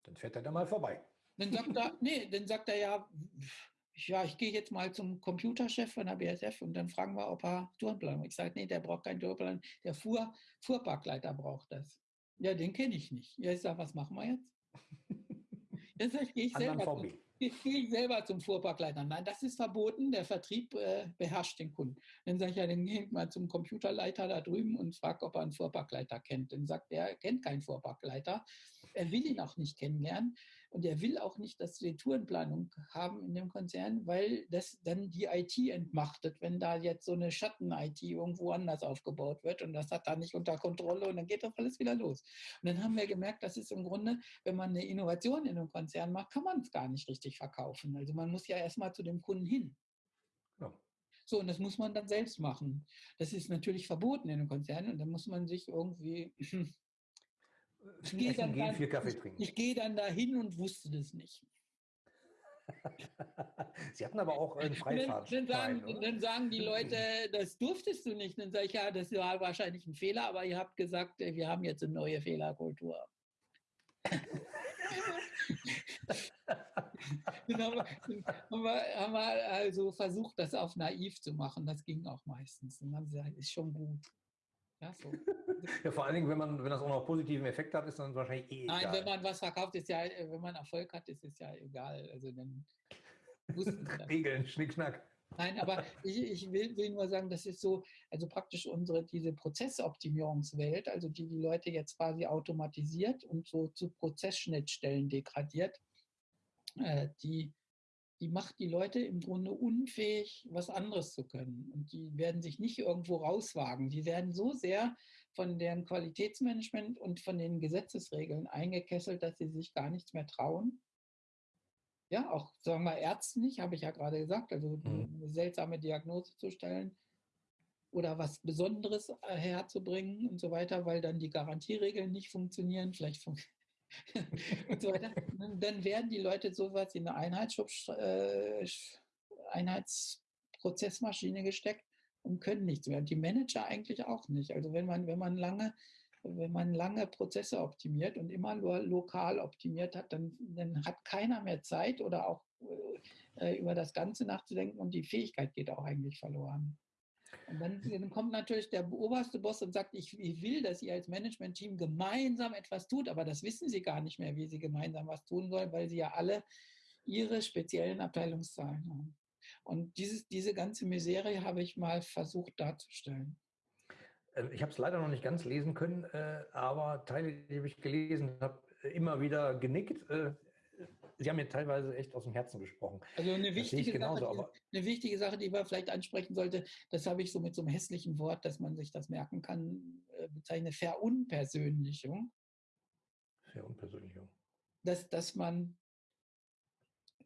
Dann fährt er da mal vorbei. Dann sagt er, nee, dann sagt er ja, ja, ich gehe jetzt mal zum Computerchef von der BSF und dann fragen wir, ob er Tourenplan Ich sage, nee, der braucht keinen Tourenplan, der Fuhr, Fuhrparkleiter braucht das. Ja, den kenne ich nicht. Ja, ich sage, was machen wir jetzt? Jetzt sage ich, gehe ich selber ich gehe selber zum Fuhrparkleiter. Nein, das ist verboten. Der Vertrieb äh, beherrscht den Kunden. Dann sage ich ja, dann gehe ich mal zum Computerleiter da drüben und frage, ob er einen Fuhrparkleiter kennt. Dann sagt er, er kennt keinen Fuhrparkleiter. Er will ihn auch nicht kennenlernen. Und er will auch nicht, dass wir Tourenplanung haben in dem Konzern, weil das dann die IT entmachtet, wenn da jetzt so eine Schatten-IT irgendwo anders aufgebaut wird und das hat da nicht unter Kontrolle und dann geht doch alles wieder los. Und dann haben wir gemerkt, das ist im Grunde, wenn man eine Innovation in einem Konzern macht, kann man es gar nicht richtig richtig verkaufen. Also man muss ja erstmal zu dem Kunden hin. Ja. So, und das muss man dann selbst machen. Das ist natürlich verboten in einem Konzern und da muss man sich irgendwie. Ich gehe dann, dann, ich, ich gehe dann dahin und wusste das nicht. Sie hatten aber auch einen Freifahrt. Dann, sagen, dann sagen die Leute, das durftest du nicht. Dann sage ich, ja, das war wahrscheinlich ein Fehler, aber ihr habt gesagt, wir haben jetzt eine neue Fehlerkultur. dann haben wir, haben, wir, haben wir also versucht, das auf naiv zu machen. Das ging auch meistens. Und dann haben sie gesagt, ist schon gut. Ja, so. ja, vor allen Dingen, wenn man, wenn das auch noch positiven Effekt hat, ist dann wahrscheinlich eh egal. Nein, wenn man was verkauft, ist ja, wenn man Erfolg hat, ist es ja egal. Also dann Regeln, Schnickschnack. Nein, aber ich, ich will, will, nur sagen, das ist so, also praktisch unsere, diese Prozessoptimierungswelt, also die die Leute jetzt quasi automatisiert und so zu Prozessschnittstellen degradiert, äh, die die macht die Leute im Grunde unfähig, was anderes zu können. Und die werden sich nicht irgendwo rauswagen. Die werden so sehr von deren Qualitätsmanagement und von den Gesetzesregeln eingekesselt, dass sie sich gar nichts mehr trauen. Ja, auch sagen wir Ärzten nicht, habe ich ja gerade gesagt, also mhm. eine seltsame Diagnose zu stellen oder was Besonderes äh, herzubringen und so weiter, weil dann die Garantieregeln nicht funktionieren, vielleicht fun und so weiter. Dann werden die Leute sowas in eine Einheitsschub, äh, Einheitsprozessmaschine gesteckt und können nichts mehr. Und die Manager eigentlich auch nicht. Also wenn man, wenn man lange wenn man lange Prozesse optimiert und immer nur lokal optimiert hat, dann, dann hat keiner mehr Zeit oder auch äh, über das Ganze nachzudenken und die Fähigkeit geht auch eigentlich verloren. Und dann, dann, kommt natürlich der oberste Boss und sagt, ich, ich will, dass ihr als Management-Team gemeinsam etwas tut, aber das wissen sie gar nicht mehr, wie sie gemeinsam was tun sollen, weil sie ja alle ihre speziellen Abteilungszahlen haben. Und dieses, diese ganze Misere habe ich mal versucht darzustellen. Ähm, ich habe es leider noch nicht ganz lesen können, äh, aber Teile, die ich gelesen habe, immer wieder genickt. Sie haben mir teilweise echt aus dem Herzen gesprochen. Also eine wichtige, genauso, Sache, eine wichtige Sache, die man vielleicht ansprechen sollte, das habe ich so mit so einem hässlichen Wort, dass man sich das merken kann, äh, bezeichnet, Verunpersönlichung. Verunpersönlichung. Dass, dass man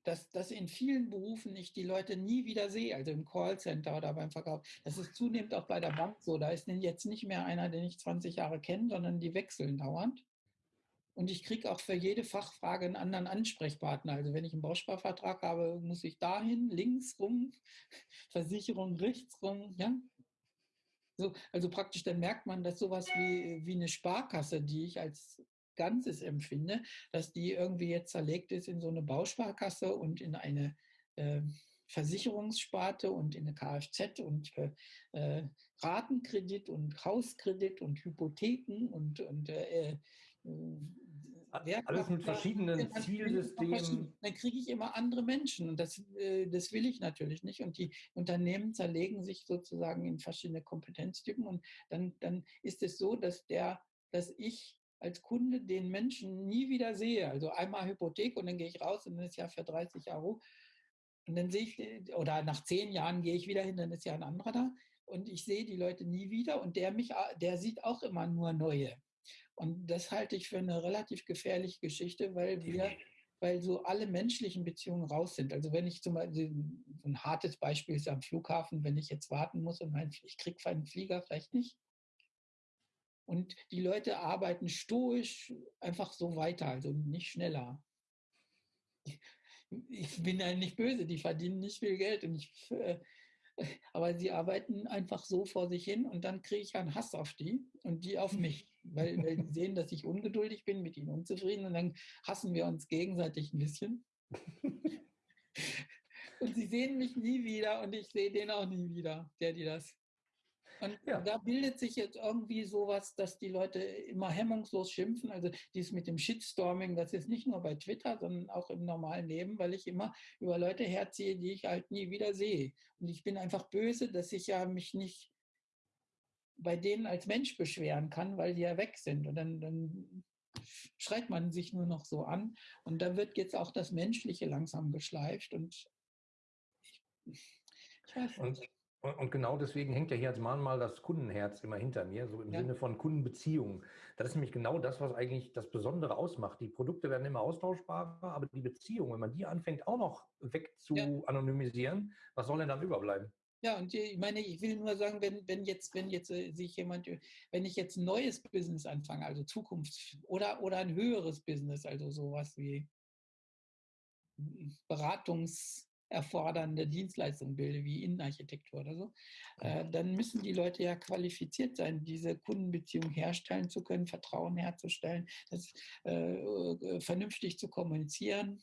dass, dass in vielen Berufen ich die Leute nie wieder sehe, also im Callcenter oder beim Verkauf. Das ist zunehmend auch bei der Bank so. Da ist jetzt nicht mehr einer, den ich 20 Jahre kenne, sondern die wechseln dauernd. Und ich kriege auch für jede Fachfrage einen anderen Ansprechpartner. Also wenn ich einen Bausparvertrag habe, muss ich dahin, links rum, Versicherung rechts rum, ja. So, also praktisch dann merkt man, dass sowas wie, wie eine Sparkasse, die ich als Ganzes empfinde, dass die irgendwie jetzt zerlegt ist in so eine Bausparkasse und in eine äh, Versicherungssparte und in eine Kfz und äh, äh, Ratenkredit und Hauskredit und Hypotheken und, und äh, äh alles mit verschiedenen Zielsystemen. Dann kriege ich immer andere Menschen und das, äh, das will ich natürlich nicht. Und die Unternehmen zerlegen sich sozusagen in verschiedene Kompetenztypen und dann, dann ist es so, dass der, dass ich als Kunde den Menschen nie wieder sehe. Also einmal Hypothek und dann gehe ich raus und dann ist ja für 30 Jahre. Und dann sehe ich, oder nach zehn Jahren gehe ich wieder hin, dann ist ja ein anderer da. Und ich sehe die Leute nie wieder und der mich, der sieht auch immer nur neue. Und das halte ich für eine relativ gefährliche Geschichte, weil wir, weil so alle menschlichen Beziehungen raus sind. Also wenn ich zum Beispiel, ein hartes Beispiel ist am Flughafen, wenn ich jetzt warten muss und mein, ich kriege einen Flieger vielleicht nicht, und die Leute arbeiten stoisch einfach so weiter, also nicht schneller. Ich bin ja nicht böse, die verdienen nicht viel Geld. Und ich, äh, aber sie arbeiten einfach so vor sich hin und dann kriege ich einen Hass auf die und die auf mich, weil, weil sie sehen, dass ich ungeduldig bin, mit ihnen unzufrieden und dann hassen wir uns gegenseitig ein bisschen. Und sie sehen mich nie wieder und ich sehe den auch nie wieder, der die das und ja. da bildet sich jetzt irgendwie sowas, dass die Leute immer hemmungslos schimpfen. Also dies mit dem Shitstorming, das ist nicht nur bei Twitter, sondern auch im normalen Leben, weil ich immer über Leute herziehe, die ich halt nie wieder sehe. Und ich bin einfach böse, dass ich ja mich nicht bei denen als Mensch beschweren kann, weil die ja weg sind. Und dann, dann schreit man sich nur noch so an. Und da wird jetzt auch das Menschliche langsam geschleift. Und ich, ich weiß nicht. Und genau deswegen hängt ja hier als Mahnmal das Kundenherz immer hinter mir, so im ja. Sinne von Kundenbeziehungen. Das ist nämlich genau das, was eigentlich das Besondere ausmacht. Die Produkte werden immer austauschbarer, aber die Beziehung, wenn man die anfängt auch noch weg zu ja. anonymisieren, was soll denn dann überbleiben? Ja, und ich meine, ich will nur sagen, wenn, wenn jetzt, wenn jetzt äh, sich jemand, wenn ich jetzt ein neues Business anfange, also Zukunft oder, oder ein höheres Business, also sowas wie Beratungs, erfordernde Dienstleistungen bilde, wie Innenarchitektur oder so, äh, dann müssen die Leute ja qualifiziert sein, diese Kundenbeziehung herstellen zu können, Vertrauen herzustellen, das äh, äh, vernünftig zu kommunizieren,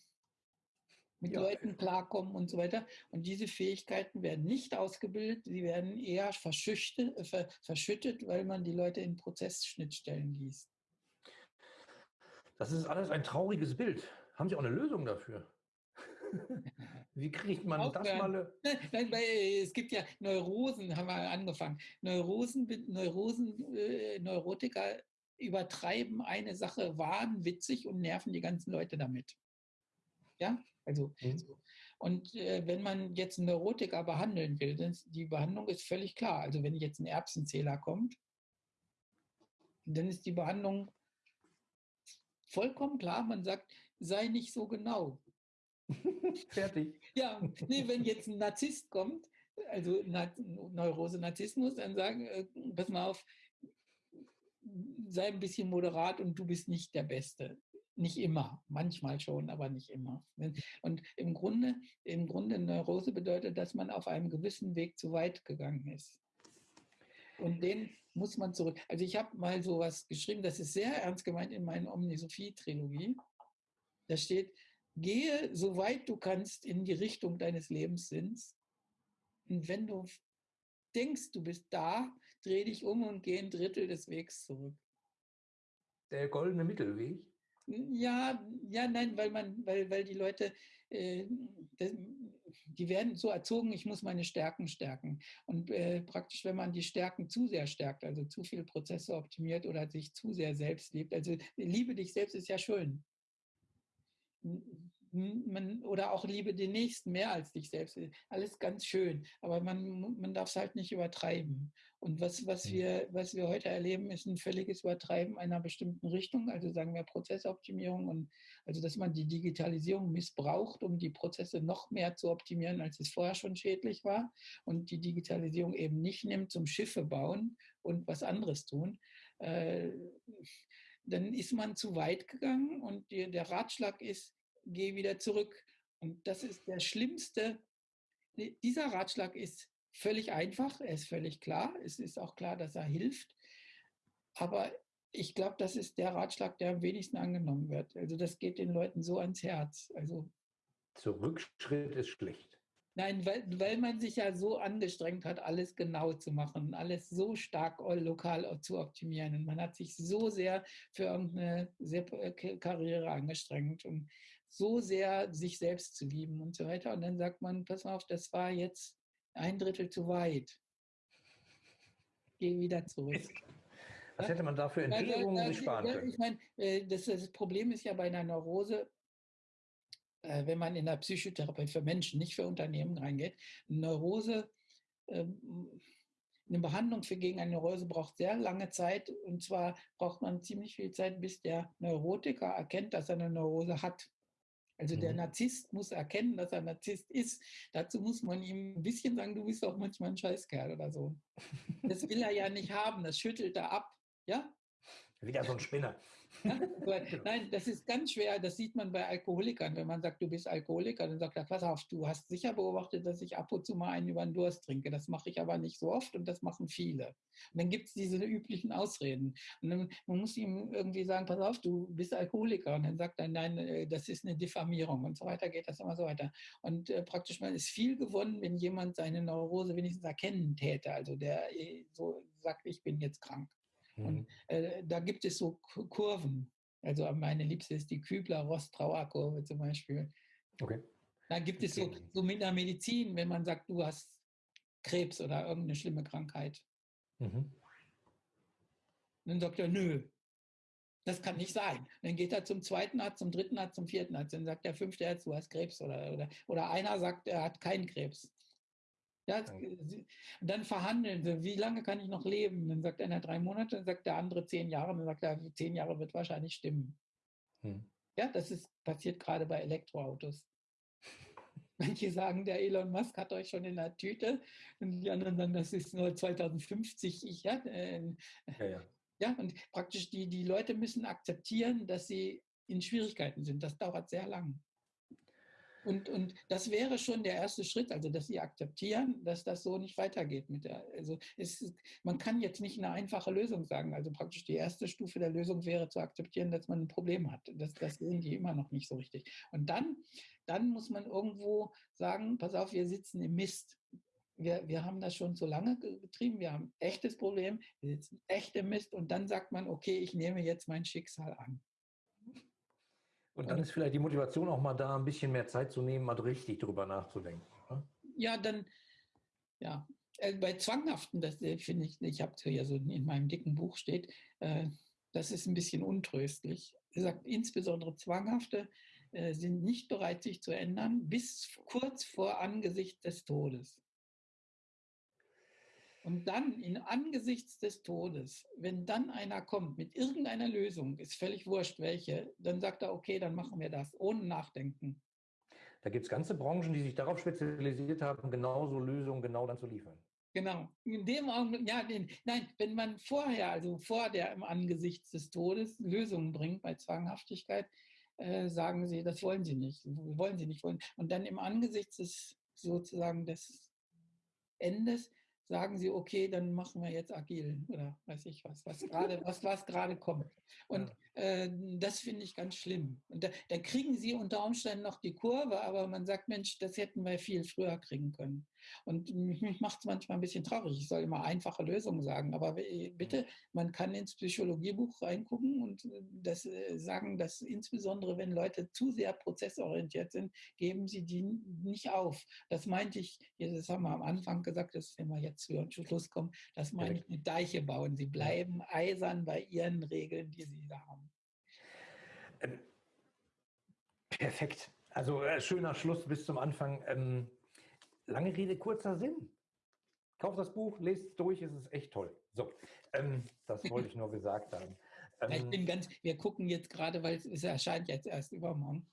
mit ja. Leuten klarkommen und so weiter. Und diese Fähigkeiten werden nicht ausgebildet, sie werden eher verschüttet, äh, verschüttet weil man die Leute in Prozessschnittstellen gießt. Das ist alles ein trauriges Bild. Haben Sie auch eine Lösung dafür? Wie kriegt man Aufhören. das mal? Nein, weil äh, es gibt ja Neurosen, haben wir angefangen. Neurosen, Neurosen, äh, Neurotiker übertreiben eine Sache wahnwitzig und nerven die ganzen Leute damit. Ja, also mhm. so. Und äh, wenn man jetzt einen Neurotiker behandeln will, dann ist, die Behandlung ist völlig klar. Also wenn jetzt ein Erbsenzähler kommt, dann ist die Behandlung vollkommen klar. Man sagt, sei nicht so genau. Fertig. Ja, nee, wenn jetzt ein Narzisst kommt, also Neurose, Narzissmus, dann sagen, äh, pass mal auf, sei ein bisschen moderat und du bist nicht der Beste. Nicht immer, manchmal schon, aber nicht immer. Und im Grunde, im Grunde Neurose bedeutet, dass man auf einem gewissen Weg zu weit gegangen ist. Und den muss man zurück. Also ich habe mal so was geschrieben, das ist sehr ernst gemeint in meiner Omnisophie-Trilogie. Da steht, gehe so weit du kannst in die Richtung deines Lebenssinns. Und wenn du denkst, du bist da, dreh dich um und geh ein Drittel des Wegs zurück. Der goldene Mittelweg? Ja, ja, nein, weil man, weil, weil die Leute, äh, die werden so erzogen, ich muss meine Stärken stärken. Und äh, praktisch, wenn man die Stärken zu sehr stärkt, also zu viele Prozesse optimiert oder sich zu sehr selbst liebt, also liebe dich selbst ist ja schön man, oder auch liebe den Nächsten mehr als dich selbst. Alles ganz schön, aber man, man darf es halt nicht übertreiben. Und was, was, wir, was wir heute erleben, ist ein völliges Übertreiben einer bestimmten Richtung, also sagen wir Prozessoptimierung und also dass man die Digitalisierung missbraucht, um die Prozesse noch mehr zu optimieren, als es vorher schon schädlich war und die Digitalisierung eben nicht nimmt zum Schiffe bauen und was anderes tun. Äh, dann ist man zu weit gegangen und die, der Ratschlag ist, geh wieder zurück. Und das ist der schlimmste. Dieser Ratschlag ist völlig einfach, er ist völlig klar. Es ist auch klar, dass er hilft. Aber ich glaube, das ist der Ratschlag, der am wenigsten angenommen wird. Also das geht den Leuten so ans Herz. Also Zurückschritt ist schlecht. Nein, weil, weil man sich ja so angestrengt hat, alles genau zu machen, alles so stark lokal zu optimieren. Und man hat sich so sehr für irgendeine äh, Karriere angestrengt und so sehr sich selbst zu lieben und so weiter. Und dann sagt man, pass mal auf, das war jetzt ein Drittel zu weit. Geh wieder zurück. Was hätte man dafür Entschädigungen sich sparen können? Ich meine, äh, das, das Problem ist ja bei einer Neurose, äh, wenn man in der Psychotherapie für Menschen, nicht für Unternehmen reingeht, Neurose, ähm, eine Behandlung für gegen eine Neurose braucht sehr lange Zeit und zwar braucht man ziemlich viel Zeit, bis der Neurotiker erkennt, dass er eine Neurose hat. Also der mhm. Narzisst muss erkennen, dass er Narzisst ist. Dazu muss man ihm ein bisschen sagen, du bist auch manchmal ein Scheißkerl oder so. Das will er ja nicht haben, das schüttelt er ab. Ja? Wieder so ein Spinner. Nein, das ist ganz schwer. Das sieht man bei Alkoholikern. Wenn man sagt, du bist Alkoholiker, dann sagt er, pass auf, du hast sicher beobachtet, dass ich ab und zu mal einen über den Durst trinke. Das mache ich aber nicht so oft und das machen viele. Und dann gibt es diese üblichen Ausreden. Und dann, man muss ihm irgendwie sagen, pass auf, du bist Alkoholiker. Und dann sagt er, nein, äh, das ist eine Diffamierung und so weiter geht das immer so weiter. Und äh, praktisch man ist viel gewonnen, wenn jemand seine Neurose wenigstens erkennen täte. Also der äh, so sagt, ich bin jetzt krank. Mhm. Und äh, da gibt es so Kurven. Also meine liebste ist die Kübler-Ross-Trauer-Kurve zum Beispiel. Okay. Da gibt es so, so mit der Medizin, wenn man sagt, du hast Krebs oder irgendeine schlimme Krankheit. Mhm. Dann sagt er, nö, das kann nicht sein. Dann geht er zum zweiten Arzt, zum dritten Arzt, zum vierten Arzt. Dann sagt der fünfte Arzt, du hast Krebs. Oder, oder, oder einer sagt, er hat keinen Krebs. Ja, und dann verhandeln sie, wie lange kann ich noch leben? Dann sagt einer drei Monate, dann sagt der andere zehn Jahre, dann sagt er, zehn Jahre wird wahrscheinlich stimmen. Hm. Ja, das ist passiert gerade bei Elektroautos. Manche sagen, der Elon Musk hat euch schon in der Tüte und die anderen sagen, das ist nur 2050. Ich, ja, äh, ja, ja. ja, und praktisch die, die Leute müssen akzeptieren, dass sie in Schwierigkeiten sind. Das dauert sehr lang. Und, und das wäre schon der erste Schritt, also dass sie akzeptieren, dass das so nicht weitergeht. Mit der, also es, man kann jetzt nicht eine einfache Lösung sagen. Also praktisch die erste Stufe der Lösung wäre zu akzeptieren, dass man ein Problem hat. Das, das sehen die immer noch nicht so richtig. Und dann, dann muss man irgendwo sagen, pass auf, wir sitzen im Mist. Wir, wir haben das schon so lange getrieben, wir haben ein echtes Problem, wir sitzen echt im Mist und dann sagt man, okay, ich nehme jetzt mein Schicksal an. Und dann ist vielleicht die Motivation auch mal da, ein bisschen mehr Zeit zu nehmen, mal richtig drüber nachzudenken. Oder? Ja, dann, ja, äh, bei Zwanghaften, das äh, finde ich, ich habe es ja so in meinem dicken Buch steht, äh, das ist ein bisschen untröstlich. Er sagt, insbesondere Zwanghafte äh, sind nicht bereit, sich zu ändern, bis kurz vor Angesicht des Todes. Und dann in angesichts des Todes, wenn dann einer kommt mit irgendeiner Lösung, ist völlig wurscht welche, dann sagt er, okay, dann machen wir das, ohne Nachdenken. Da gibt es ganze Branchen, die sich darauf spezialisiert haben, genauso Lösungen genau dann zu liefern. Genau. In dem Augenblick, ja, den, nein, wenn man vorher, also vor der im Angesicht des Todes Lösungen bringt bei Zwanghaftigkeit, äh, sagen sie, das wollen sie nicht, wollen sie nicht wollen. Und dann im Angesicht des sozusagen des Endes sagen sie, okay, dann machen wir jetzt agil oder weiß ich was, was gerade, was, was gerade kommt. Und äh, das finde ich ganz schlimm. Und da, da, kriegen sie unter Umständen noch die Kurve, aber man sagt, Mensch, das hätten wir viel früher kriegen können. Und mich macht es manchmal ein bisschen traurig. Ich soll immer einfache Lösungen sagen, aber bitte, mhm. man kann ins Psychologiebuch reingucken und äh, das äh, sagen, dass insbesondere wenn Leute zu sehr prozessorientiert sind, geben sie die nicht auf. Das meinte ich, das haben wir am Anfang gesagt, das wenn wir jetzt zu Schluss kommen, das meine ich mit Deiche bauen. Sie bleiben eisern bei ihren Regeln, die sie da haben. Ähm, perfekt. Also äh, schöner Schluss bis zum Anfang. Ähm, Lange Rede, kurzer Sinn. Kauft das Buch, lest es durch, es ist echt toll. So, ähm, das wollte ich nur gesagt haben. Ähm, ich bin ganz, wir gucken jetzt gerade, weil es, erscheint jetzt erst übermorgen.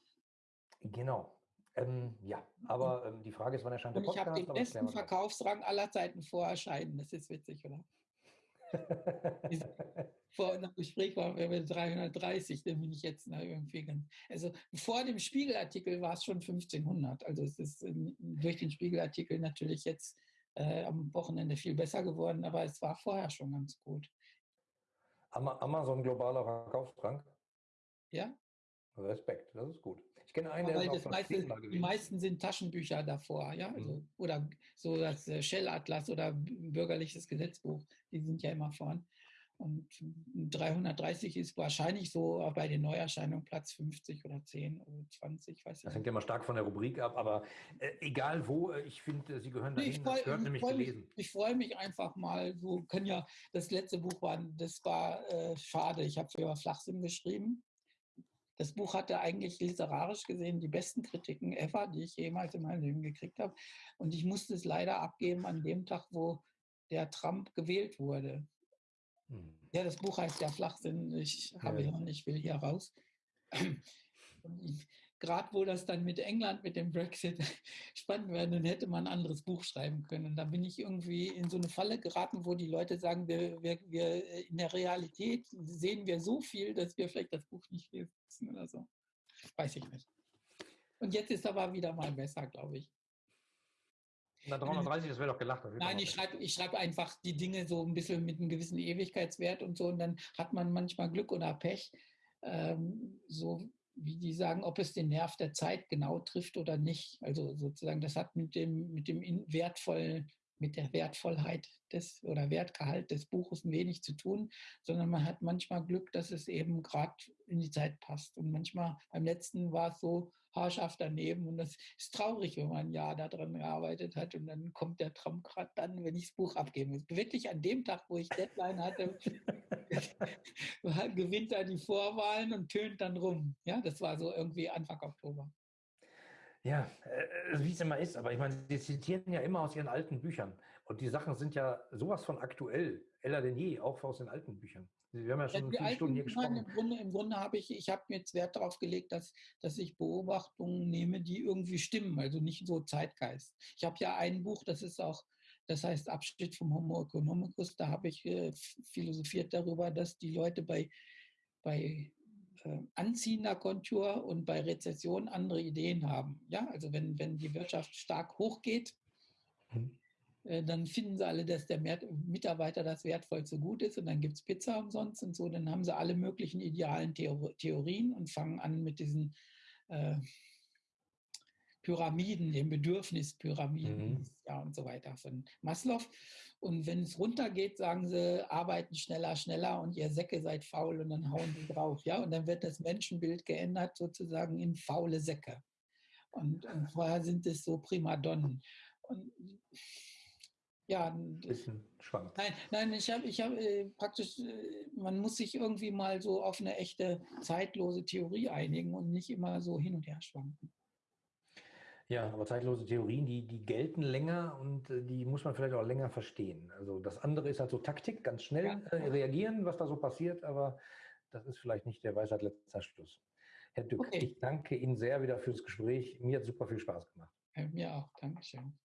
Genau. Ähm, ja, aber ähm, die Frage ist, wann erscheint der Podcast? Ich habe den besten Verkaufsrang aller Zeiten vor Erscheinen. Das ist witzig, oder? vor einem Gespräch waren wir bei 330, dann bin ich jetzt na, irgendwie ganz. Also vor dem Spiegelartikel war es schon 1500. Also es ist ähm, durch den Spiegelartikel natürlich jetzt äh, am Wochenende viel besser geworden, aber es war vorher schon ganz gut. Amazon globaler Verkaufsdrang? Ja. Respekt, das ist gut. Ich kenne einen, der Weil ist meiste, Die meisten sind Taschenbücher davor, ja, also, mhm. oder so das äh, Shell-Atlas oder bürgerliches Gesetzbuch, die sind ja immer vorn. Und 330 ist wahrscheinlich so bei den Neuerscheinungen Platz 50 oder 10 oder 20, weiß ich Das hängt ja immer stark von der Rubrik ab, aber äh, egal wo, äh, ich finde, Sie gehören dahin, ich das gehört ich nämlich gelesen. Mich, ich freue mich einfach mal, so können ja, das letzte Buch war, das war äh, schade, ich habe für Flachsinn geschrieben. Das Buch hatte eigentlich literarisch gesehen die besten Kritiken ever, die ich jemals in meinem Leben gekriegt habe. Und ich musste es leider abgeben an dem Tag, wo der Trump gewählt wurde. Hm. Ja, das Buch heißt ja Flachsinn. Ich habe ja. ihn ich will hier raus. Gerade wo das dann mit England, mit dem Brexit spannend wäre, dann hätte man ein anderes Buch schreiben können. Und da bin ich irgendwie in so eine Falle geraten, wo die Leute sagen, wir, wir, wir äh, in der Realität sehen wir so viel, dass wir vielleicht das Buch nicht lesen oder so. Weiß ich nicht. Und jetzt ist aber wieder mal besser, glaube ich. Na, 330, das wäre doch gelacht. Nein, ich schreibe ich schreib einfach die Dinge so ein bisschen mit einem gewissen Ewigkeitswert und so. Und dann hat man manchmal Glück oder Pech. Ähm, so wie die sagen, ob es den Nerv der Zeit genau trifft oder nicht. Also sozusagen, das hat mit dem, mit dem wertvollen mit der Wertvollheit des oder Wertgehalt des Buches wenig zu tun, sondern man hat manchmal Glück, dass es eben gerade in die Zeit passt. Und manchmal beim letzten war es so haarscharf daneben und das ist traurig, wenn man ein Jahr daran gearbeitet hat und dann kommt der Traum gerade dann, wenn ich das Buch abgeben muss. Wirklich an dem Tag, wo ich Deadline hatte, gewinnt er die Vorwahlen und tönt dann rum. Ja, das war so irgendwie Anfang Oktober. Ja, äh, wie es immer ist, aber ich meine, Sie zitieren ja immer aus Ihren alten Büchern. Und die Sachen sind ja sowas von aktuell, eller denn je, auch aus den alten Büchern. Sie haben ja schon ja, viele Stunden hier gesprochen. Im Grunde, im Grunde habe ich, ich habe jetzt Wert darauf gelegt, dass, dass ich Beobachtungen nehme, die irgendwie stimmen, also nicht so Zeitgeist. Ich habe ja ein Buch, das ist auch, das heißt Abschnitt vom Homo economicus, da habe ich äh, philosophiert darüber, dass die Leute bei, bei äh, anziehender Kontur und bei Rezession andere Ideen haben. Ja, also wenn, wenn die Wirtschaft stark hochgeht, mhm. Äh, dann finden sie alle, dass der Mitarbeiter das wertvollste Gut ist und dann gibt es Pizza umsonst und so. Dann haben sie alle möglichen idealen Theorien und fangen an mit diesen äh, Pyramiden, den Bedürfnispyramiden mhm. ja, und so weiter von Maslow. Und wenn es runtergeht, sagen sie, arbeiten schneller, schneller und ihr Säcke seid faul und dann hauen die drauf. Ja? Und dann wird das Menschenbild geändert sozusagen in faule Säcke. Und, und vorher sind es so Primadonnen. Und ja, ein bisschen schwankt. Nein, nein, ich habe ich habe, äh, praktisch äh, man muss sich irgendwie mal so auf 'ne echte zeitlose Theorie einigen und nicht immer so hin und her schwanken. Ja, aber zeitlose Theorien, die die gelten länger und, äh, die muss man vielleicht auch länger verstehen. Also, das andere ist halt so Taktik, ganz schnell, äh, ja. reagieren, was da so passiert, aber das ist vielleicht nicht der Weisheit letzter Schluss. Herr Dück, Okay. ich danke Ihnen sehr wieder fürs Gespräch. Mir hat super viel Spaß gemacht. Äh, mir auch. Dankeschön.